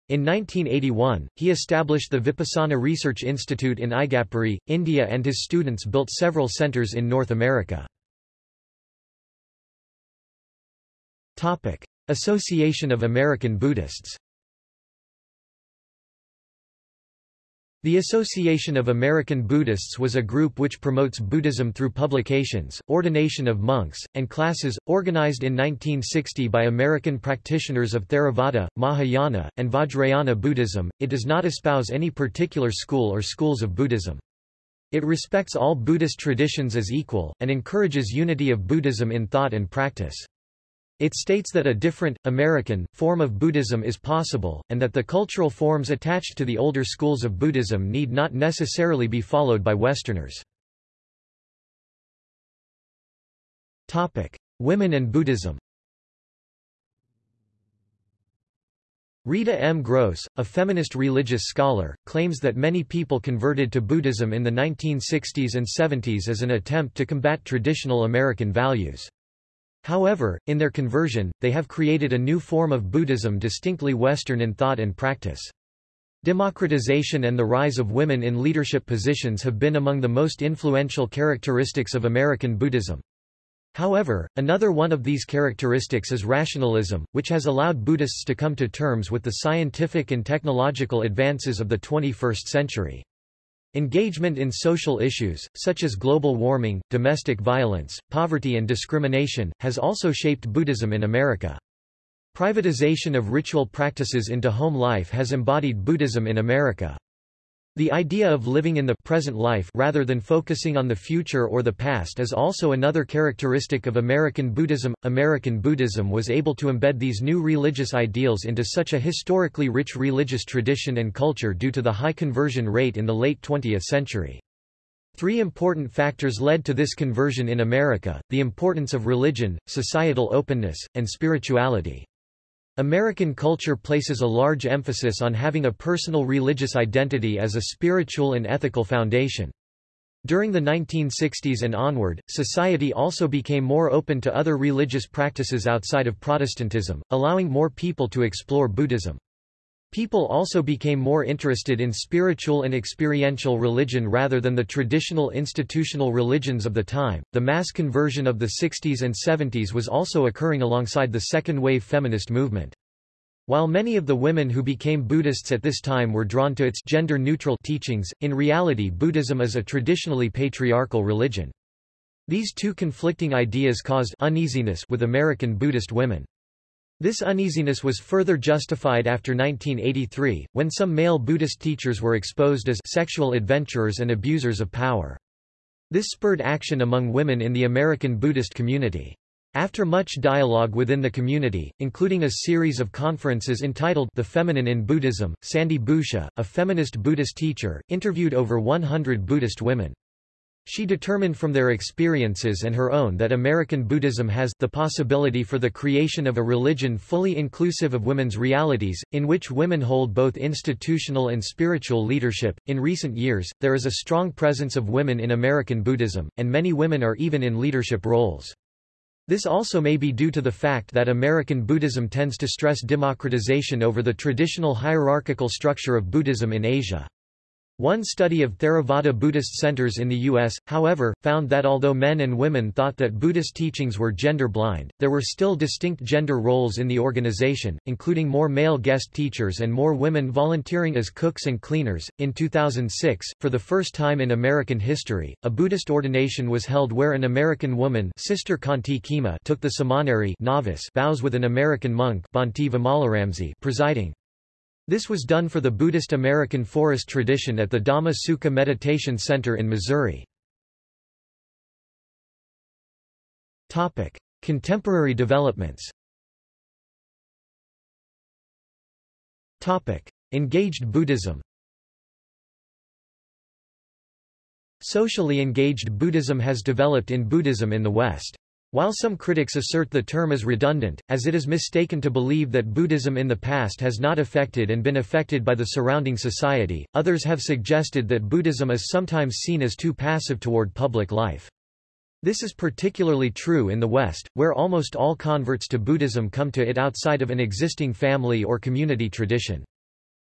In 1981, he established the Vipassana Research Institute in Igatpuri, India and his students built several centers in North America. Association of American Buddhists The Association of American Buddhists was a group which promotes Buddhism through publications, ordination of monks, and classes, organized in 1960 by American practitioners of Theravada, Mahayana, and Vajrayana Buddhism. It does not espouse any particular school or schools of Buddhism. It respects all Buddhist traditions as equal, and encourages unity of Buddhism in thought and practice. It states that a different, American, form of Buddhism is possible, and that the cultural forms attached to the older schools of Buddhism need not necessarily be followed by Westerners. Topic. Women and Buddhism Rita M. Gross, a feminist religious scholar, claims that many people converted to Buddhism in the 1960s and 70s as an attempt to combat traditional American values. However, in their conversion, they have created a new form of Buddhism distinctly Western in thought and practice. Democratization and the rise of women in leadership positions have been among the most influential characteristics of American Buddhism. However, another one of these characteristics is rationalism, which has allowed Buddhists to come to terms with the scientific and technological advances of the 21st century. Engagement in social issues, such as global warming, domestic violence, poverty and discrimination, has also shaped Buddhism in America. Privatization of ritual practices into home life has embodied Buddhism in America. The idea of living in the present life rather than focusing on the future or the past is also another characteristic of American Buddhism. American Buddhism was able to embed these new religious ideals into such a historically rich religious tradition and culture due to the high conversion rate in the late 20th century. Three important factors led to this conversion in America, the importance of religion, societal openness, and spirituality. American culture places a large emphasis on having a personal religious identity as a spiritual and ethical foundation. During the 1960s and onward, society also became more open to other religious practices outside of Protestantism, allowing more people to explore Buddhism. People also became more interested in spiritual and experiential religion rather than the traditional institutional religions of the time. The mass conversion of the 60s and 70s was also occurring alongside the second wave feminist movement. While many of the women who became Buddhists at this time were drawn to its gender-neutral teachings, in reality Buddhism is a traditionally patriarchal religion. These two conflicting ideas caused uneasiness with American Buddhist women. This uneasiness was further justified after 1983, when some male Buddhist teachers were exposed as sexual adventurers and abusers of power. This spurred action among women in the American Buddhist community. After much dialogue within the community, including a series of conferences entitled The Feminine in Buddhism, Sandy Boucher, a feminist Buddhist teacher, interviewed over 100 Buddhist women. She determined from their experiences and her own that American Buddhism has the possibility for the creation of a religion fully inclusive of women's realities, in which women hold both institutional and spiritual leadership. In recent years, there is a strong presence of women in American Buddhism, and many women are even in leadership roles. This also may be due to the fact that American Buddhism tends to stress democratization over the traditional hierarchical structure of Buddhism in Asia. One study of Theravada Buddhist centers in the U.S., however, found that although men and women thought that Buddhist teachings were gender-blind, there were still distinct gender roles in the organization, including more male guest teachers and more women volunteering as cooks and cleaners. In 2006, for the first time in American history, a Buddhist ordination was held where an American woman Sister Kanti Khema took the samaneri novice vows with an American monk Bhante Vimalaramsi presiding. This was done for the Buddhist American forest tradition at the Dhamma Sukha Meditation Center in Missouri. Topic: Contemporary developments. Topic: Engaged Buddhism. Socially engaged Buddhism has developed in Buddhism in the West. While some critics assert the term is redundant, as it is mistaken to believe that Buddhism in the past has not affected and been affected by the surrounding society, others have suggested that Buddhism is sometimes seen as too passive toward public life. This is particularly true in the West, where almost all converts to Buddhism come to it outside of an existing family or community tradition.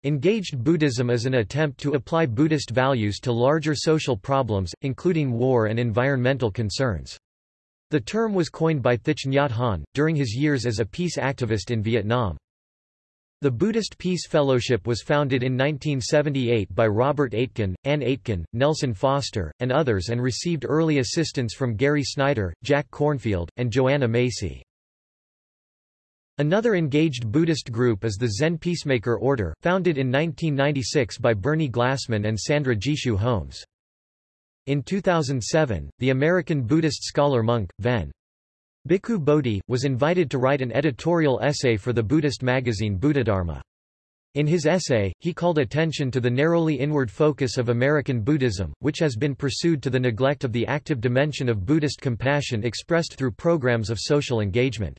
Engaged Buddhism is an attempt to apply Buddhist values to larger social problems, including war and environmental concerns. The term was coined by Thich Nhat Hanh, during his years as a peace activist in Vietnam. The Buddhist Peace Fellowship was founded in 1978 by Robert Aitken, Ann Aitken, Nelson Foster, and others and received early assistance from Gary Snyder, Jack Kornfield, and Joanna Macy. Another engaged Buddhist group is the Zen Peacemaker Order, founded in 1996 by Bernie Glassman and Sandra Jishu Holmes. In 2007, the American Buddhist scholar monk, Ven. Bhikkhu Bodhi, was invited to write an editorial essay for the Buddhist magazine Buddhadharma. In his essay, he called attention to the narrowly inward focus of American Buddhism, which has been pursued to the neglect of the active dimension of Buddhist compassion expressed through programs of social engagement.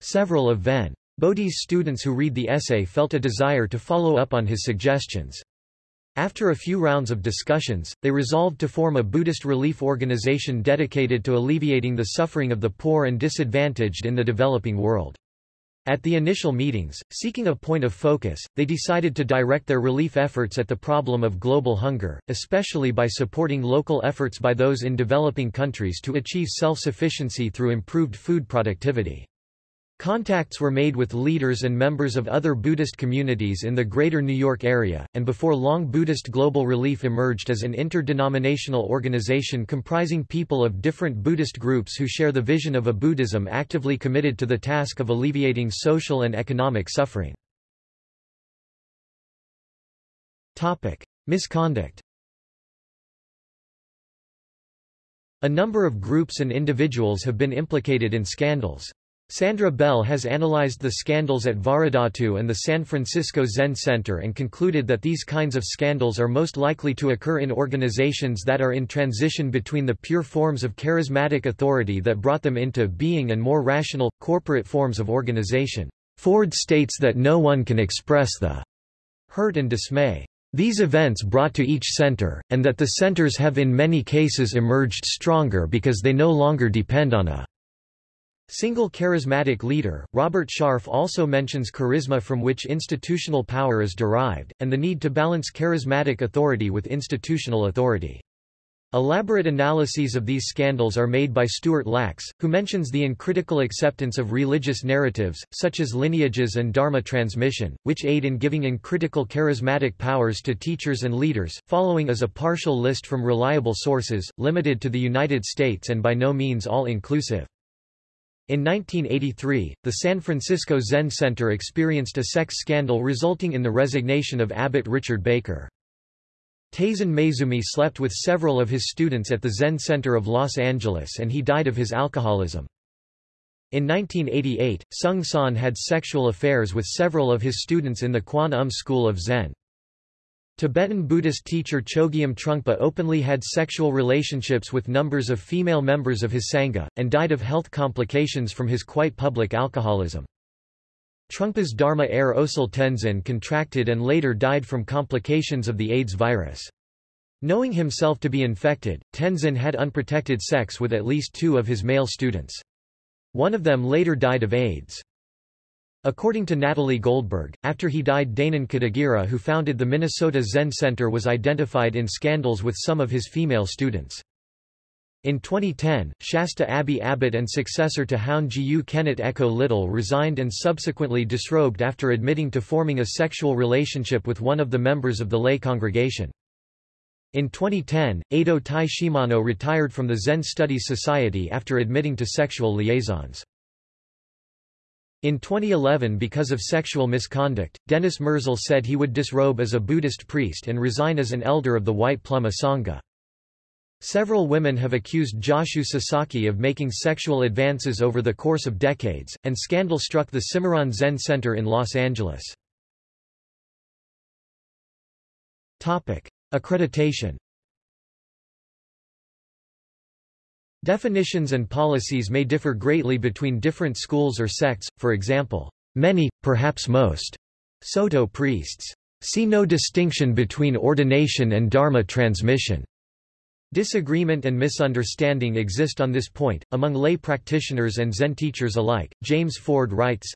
Several of Ven. Bodhi's students who read the essay felt a desire to follow up on his suggestions. After a few rounds of discussions, they resolved to form a Buddhist relief organization dedicated to alleviating the suffering of the poor and disadvantaged in the developing world. At the initial meetings, seeking a point of focus, they decided to direct their relief efforts at the problem of global hunger, especially by supporting local efforts by those in developing countries to achieve self-sufficiency through improved food productivity. Contacts were made with leaders and members of other Buddhist communities in the greater New York area, and before long Buddhist Global Relief emerged as an interdenominational organization comprising people of different Buddhist groups who share the vision of a Buddhism actively committed to the task of alleviating social and economic suffering. Misconduct A number of groups and individuals have been implicated in scandals. Sandra Bell has analyzed the scandals at Vajradhatu and the San Francisco Zen Center and concluded that these kinds of scandals are most likely to occur in organizations that are in transition between the pure forms of charismatic authority that brought them into being and more rational, corporate forms of organization. Ford states that no one can express the hurt and dismay these events brought to each center, and that the centers have in many cases emerged stronger because they no longer depend on a Single charismatic leader, Robert Sharf also mentions charisma from which institutional power is derived, and the need to balance charismatic authority with institutional authority. Elaborate analyses of these scandals are made by Stuart Lachs, who mentions the uncritical acceptance of religious narratives, such as lineages and dharma transmission, which aid in giving uncritical charismatic powers to teachers and leaders, following as a partial list from reliable sources, limited to the United States and by no means all-inclusive. In 1983, the San Francisco Zen Center experienced a sex scandal resulting in the resignation of abbot Richard Baker. Taizan Maezumi slept with several of his students at the Zen Center of Los Angeles and he died of his alcoholism. In 1988, Seung Sahn had sexual affairs with several of his students in the Kwan Um School of Zen. Tibetan Buddhist teacher Chogyam Trungpa openly had sexual relationships with numbers of female members of his Sangha, and died of health complications from his quite public alcoholism. Trungpa's Dharma heir Osel Tendzin contracted and later died from complications of the AIDS virus. Knowing himself to be infected, Tendzin had unprotected sex with at least two of his male students. One of them later died of AIDS. According to Natalie Goldberg, after he died Dainin Katagiri who founded the Minnesota Zen Center was identified in scandals with some of his female students. In 2010, Shasta Abbey abbot and successor to Houn Jiyu Kennett Eko Little resigned and subsequently disrobed after admitting to forming a sexual relationship with one of the members of the lay congregation. In 2010, Eido Tai Shimano retired from the Zen Studies Society after admitting to sexual liaisons. In 2011 because of sexual misconduct, Dennis Merzel said he would disrobe as a Buddhist priest and resign as an elder of the White Plum Asanga. Several women have accused Joshu Sasaki of making sexual advances over the course of decades, and scandal struck the Cimarron Zen Center in Los Angeles. Accreditation Definitions and policies may differ greatly between different schools or sects, for example, many, perhaps most, Soto priests see no distinction between ordination and Dharma transmission. Disagreement and misunderstanding exist on this point, among lay practitioners and Zen teachers alike. James Ford writes,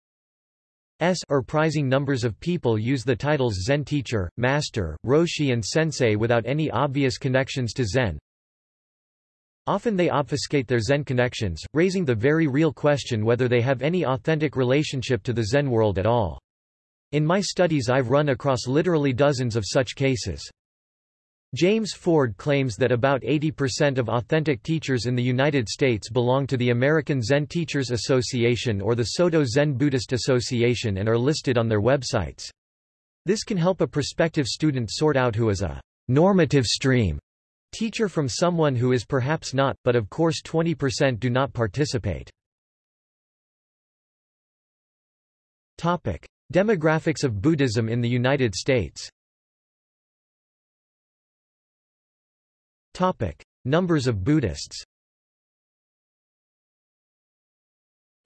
S or prizing numbers of people use the titles Zen teacher, master, roshi and sensei without any obvious connections to Zen, Often they obfuscate their Zen connections, raising the very real question whether they have any authentic relationship to the Zen world at all. In my studies I've run across literally dozens of such cases. James Ford claims that about 80% of authentic teachers in the United States belong to the American Zen Teachers Association or the Soto Zen Buddhist Association and are listed on their websites. This can help a prospective student sort out who is a normative stream Teacher from someone who is perhaps not, but of course 20% do not participate. Topic. Demographics of Buddhism in the United States Topic. Numbers of Buddhists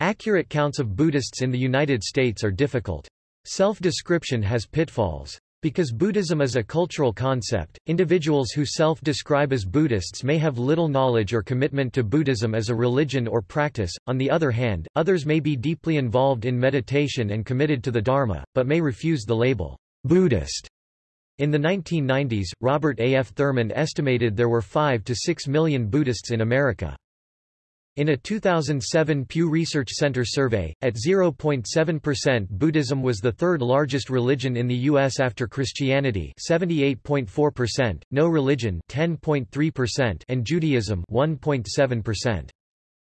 Accurate counts of Buddhists in the United States are difficult. Self-description has pitfalls. Because Buddhism is a cultural concept, individuals who self-describe as Buddhists may have little knowledge or commitment to Buddhism as a religion or practice. On the other hand, others may be deeply involved in meditation and committed to the Dharma, but may refuse the label Buddhist. In the 1990s, Robert A. F. Thurman estimated there were 5 to 6 million Buddhists in America. In a 2007 Pew Research Center survey, at 0.7% Buddhism was the third largest religion in the U.S. after Christianity 78.4%, no religion 10.3%, and Judaism 1.7%.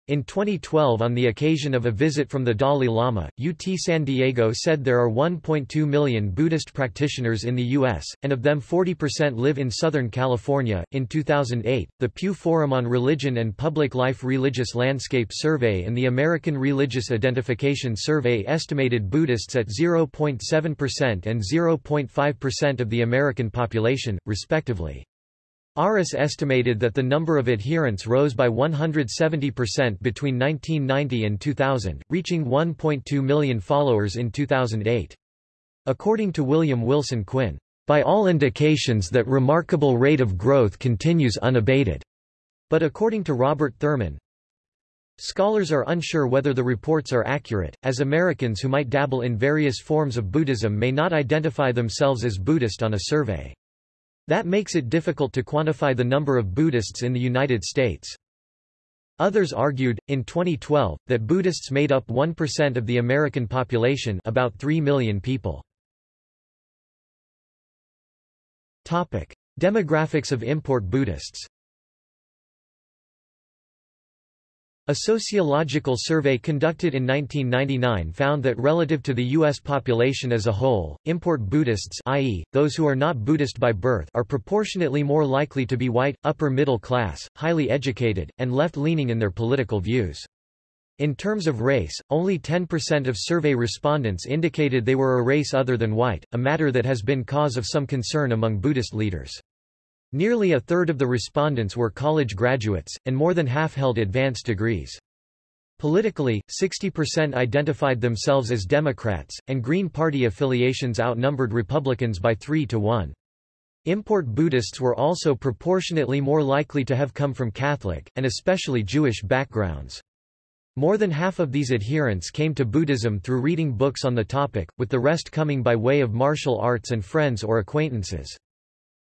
In 2012 on the occasion of a visit from the Dalai Lama, UT San Diego said there are 1.2 million Buddhist practitioners in the U.S., and of them 40% live in Southern California. In 2008, the Pew Forum on Religion and Public Life Religious Landscape Survey and the American Religious Identification Survey estimated Buddhists at 0.7% and 0.5% of the American population, respectively. ARIS estimated that the number of adherents rose by 170% between 1990 and 2000, reaching 1.2 million followers in 2008. According to William Wilson Quinn, by all indications that remarkable rate of growth continues unabated. But according to Robert Thurman, Scholars are unsure whether the reports are accurate, as Americans who might dabble in various forms of Buddhism may not identify themselves as Buddhist on a survey. That makes it difficult to quantify the number of Buddhists in the United States. Others argued, in 2012, that Buddhists made up 1% of the American population about 3 million people. Demographics of import Buddhists A sociological survey conducted in 1999 found that relative to the U.S. population as a whole, import Buddhists i.e., those who are not Buddhist by birth are proportionately more likely to be white, upper middle class, highly educated, and left-leaning in their political views. In terms of race, only 10% of survey respondents indicated they were a race other than white, a matter that has been cause of some concern among Buddhist leaders. Nearly a third of the respondents were college graduates, and more than half held advanced degrees. Politically, 60% identified themselves as Democrats, and Green Party affiliations outnumbered Republicans by 3 to 1. Import Buddhists were also proportionately more likely to have come from Catholic, and especially Jewish backgrounds. More than half of these adherents came to Buddhism through reading books on the topic, with the rest coming by way of martial arts and friends or acquaintances.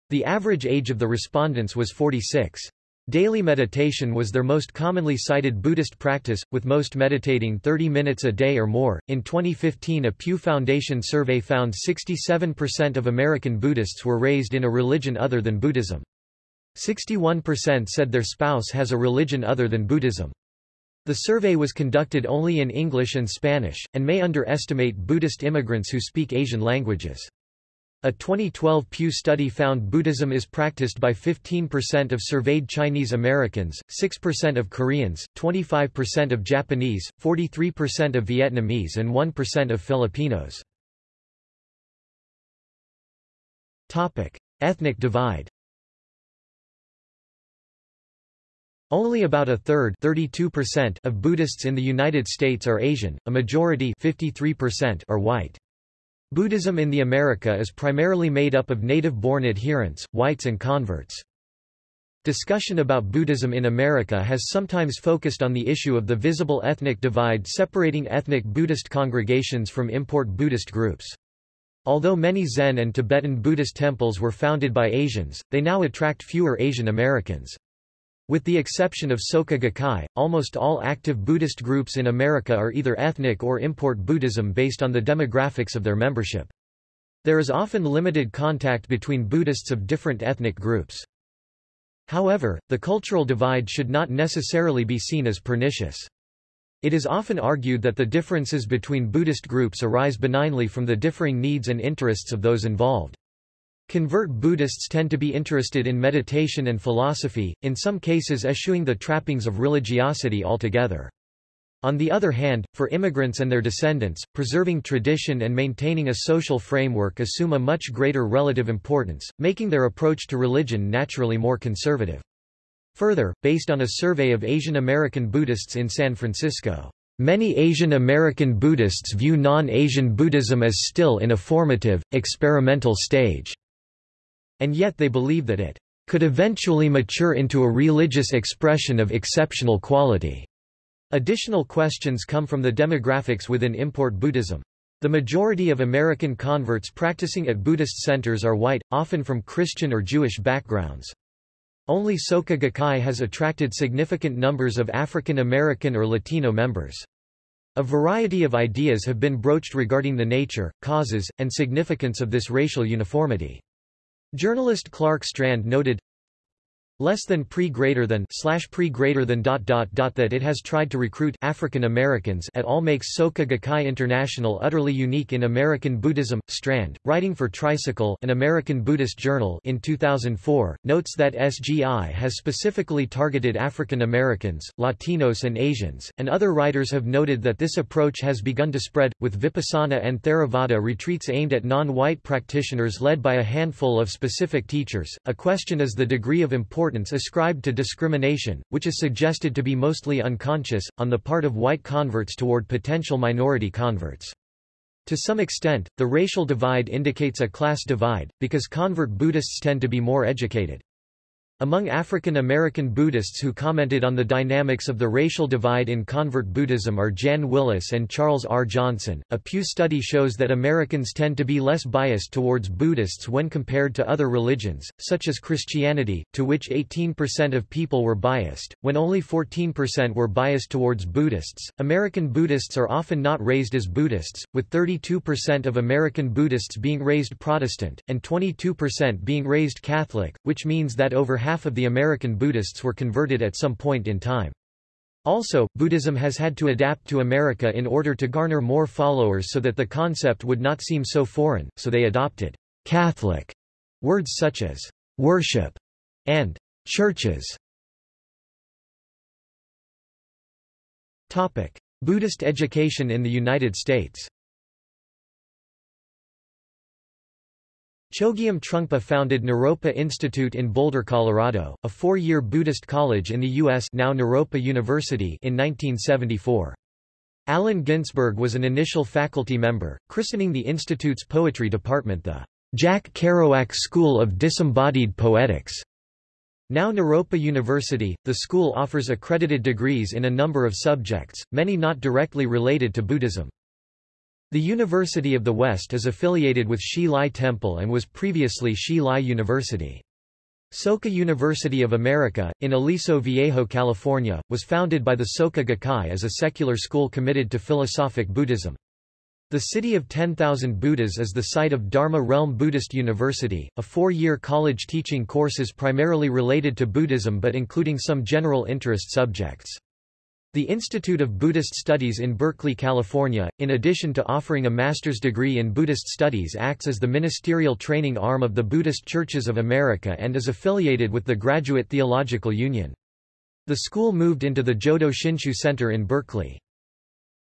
The average age of the respondents was 46. Daily meditation was their most commonly cited Buddhist practice, with most meditating 30 minutes a day or more. In 2015, a Pew Foundation survey found 67% of American Buddhists were raised in a religion other than Buddhism. 61% said their spouse has a religion other than Buddhism. The survey was conducted only in English and Spanish, and may underestimate Buddhist immigrants who speak Asian languages. A 2012 Pew study found Buddhism is practiced by 15% of surveyed Chinese Americans, 6% of Koreans, 25% of Japanese, 43% of Vietnamese and 1% of Filipinos. Topic: Ethnic divide. Only about a third of Buddhists in the United States are Asian, a majority are white. Buddhism in the America is primarily made up of native-born adherents, whites and converts. Discussion about Buddhism in America has sometimes focused on the issue of the visible ethnic divide separating ethnic Buddhist congregations from import Buddhist groups. Although many Zen and Tibetan Buddhist temples were founded by Asians, they now attract fewer Asian Americans. With the exception of Soka Gakkai, almost all active Buddhist groups in America are either ethnic or import Buddhism based on the demographics of their membership. There is often limited contact between Buddhists of different ethnic groups. However, the cultural divide should not necessarily be seen as pernicious. It is often argued that the differences between Buddhist groups arise benignly from the differing needs and interests of those involved. Convert Buddhists tend to be interested in meditation and philosophy, in some cases eschewing the trappings of religiosity altogether. On the other hand, for immigrants and their descendants, preserving tradition and maintaining a social framework assume a much greater relative importance, making their approach to religion naturally more conservative. Further, based on a survey of Asian American Buddhists in San Francisco, Many Asian American Buddhists view non-Asian Buddhism as still in a formative, experimental stage, and yet they believe that it could eventually mature into a religious expression of exceptional quality. Additional questions come from the demographics within import Buddhism. The majority of American converts practicing at Buddhist centers are white, often from Christian or Jewish backgrounds. Only Soka Gakkai has attracted significant numbers of African American or Latino members. A variety of ideas have been broached regarding the nature, causes, and significance of this racial uniformity. Journalist Clark Strand noted, less than pre greater than slash pre greater than dot dot dot that it has tried to recruit African Americans at all makes Soka Gakkai International utterly unique in American Buddhism. Strand, writing for Tricycle, an American Buddhist journal, in 2004, notes that SGI has specifically targeted African Americans, Latinos, and Asians, and other writers have noted that this approach has begun to spread, with Vipassana and Theravada retreats aimed at non-white practitioners led by a handful of specific teachers. A question is the degree of importance importance ascribed to discrimination, which is suggested to be mostly unconscious, on the part of white converts toward potential minority converts. To some extent, the racial divide indicates a class divide, because convert Buddhists tend to be more educated. Among African American Buddhists who commented on the dynamics of the racial divide in convert Buddhism are Jan Willis and Charles R. Johnson. A Pew study shows that Americans tend to be less biased towards Buddhists when compared to other religions, such as Christianity, to which 18% of people were biased, when only 14% were biased towards Buddhists. American Buddhists are often not raised as Buddhists, with 32% of American Buddhists being raised Protestant, and 22% being raised Catholic, which means that over half of the American Buddhists were converted at some point in time. Also, Buddhism has had to adapt to America in order to garner more followers so that the concept would not seem so foreign, so they adopted Catholic words such as worship and churches. Topic: Buddhist education in the United States. Chogyam Trungpa founded Naropa Institute in Boulder, Colorado, a four-year Buddhist college in the U.S. now Naropa University in 1974. Allen Ginsberg was an initial faculty member, christening the institute's poetry department the Jack Kerouac School of Disembodied Poetics. Now Naropa University, the school offers accredited degrees in a number of subjects, many not directly related to Buddhism. The University of the West is affiliated with Hsi Lai Temple and was previously Hsi Lai University. Soka University of America, in Aliso Viejo, California, was founded by the Soka Gakkai as a secular school committed to philosophic Buddhism. The city of 10,000 Buddhas is the site of Dharma Realm Buddhist University, a four-year college teaching courses primarily related to Buddhism but including some general interest subjects. The Institute of Buddhist Studies in Berkeley, California, in addition to offering a master's degree in Buddhist studies acts as the ministerial training arm of the Buddhist Churches of America and is affiliated with the Graduate Theological Union. The school moved into the Jodo Shinshu Center in Berkeley.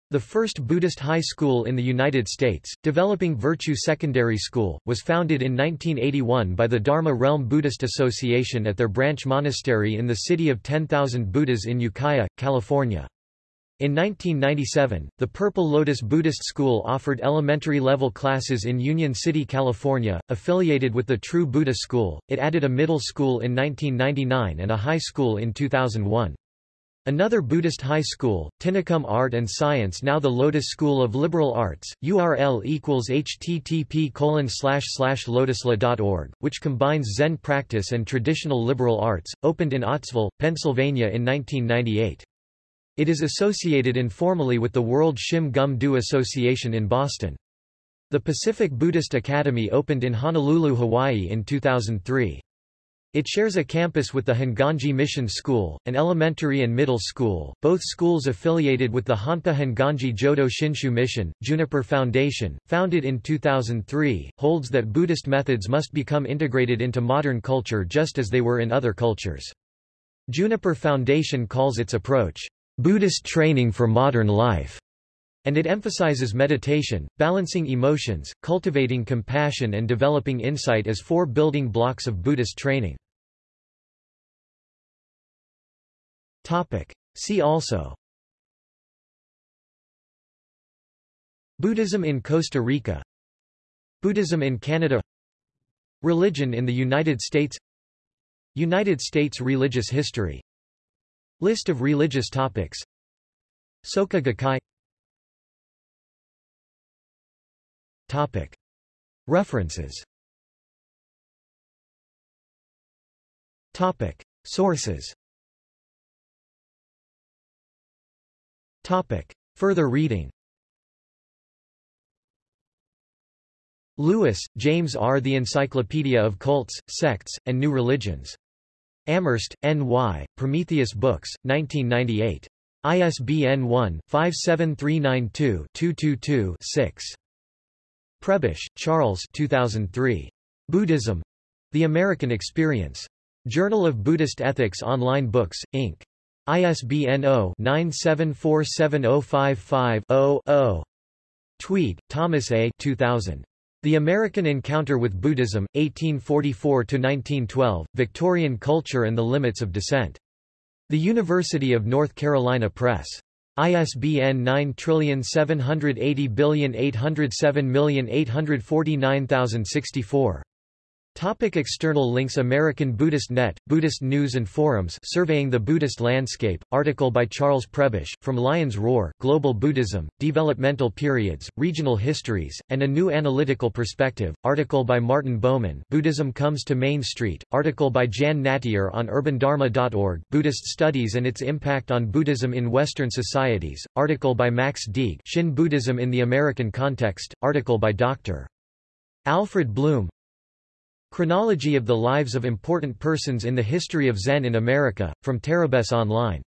The first Buddhist high school in the United States, Developing Virtue Secondary School, was founded in 1981 by the Dharma Realm Buddhist Association at their branch monastery in the city of 10,000 Buddhas in Ukiah, California. In 1997, the Purple Lotus Buddhist School offered elementary-level classes in Union City, California, affiliated with the True Buddha School. It added a middle school in 1999 and a high school in 2001. Another Buddhist high school, Tinicum Art and Science now the Lotus School of Liberal Arts, URL equals http lotusla.org, which combines Zen practice and traditional liberal arts, opened in Ottsville, Pennsylvania in 1998. It is associated informally with the World Shim Gum Do Association in Boston. The Pacific Buddhist Academy opened in Honolulu, Hawaii in 2003. It shares a campus with the Hongwanji Mission School, an elementary and middle school, both schools affiliated with the Honpa Hongwanji Jodo Shinshu Mission. Juniper Foundation, founded in 2003, holds that Buddhist methods must become integrated into modern culture just as they were in other cultures. Juniper Foundation calls its approach, Buddhist training for modern life, and it emphasizes meditation, balancing emotions, cultivating compassion and developing insight as four building blocks of Buddhist training. See also. Buddhism in Costa Rica. Buddhism in Canada. Religion in the United States. United States religious history. List of religious topics. Soka Gakkai. Topic. References. Topic. Sources Topic. Further reading Lewis, James R. The Encyclopedia of Cults, Sects, and New Religions. Amherst, N.Y., Prometheus Books, 1998. ISBN 1-57392-222-6. Prebish, Charles 2003. Buddhism. The American Experience. Journal of Buddhist Ethics Online Books, Inc. ISBN 0-9747055-0-0. Tweed, Thomas A. 2000. The American Encounter with Buddhism, 1844–1912, Victorian Culture and the Limits of Dissent. The University of North Carolina Press. ISBN 9780807849064. Topic external links American Buddhist Net, Buddhist News and Forums Surveying the Buddhist Landscape, article by Charles Prebish, From Lion's Roar, Global Buddhism, Developmental Periods, Regional Histories, and a New Analytical Perspective, article by Martin Baumann Buddhism Comes to Main Street, article by Jan Nattier on urbandharma.org Buddhist Studies and its Impact on Buddhism in Western Societies, article by Max Deeg Shin Buddhism in the American Context, article by Dr. Alfred Bloom, Chronology of the lives of important persons in the history of Zen in America, from Terebess Online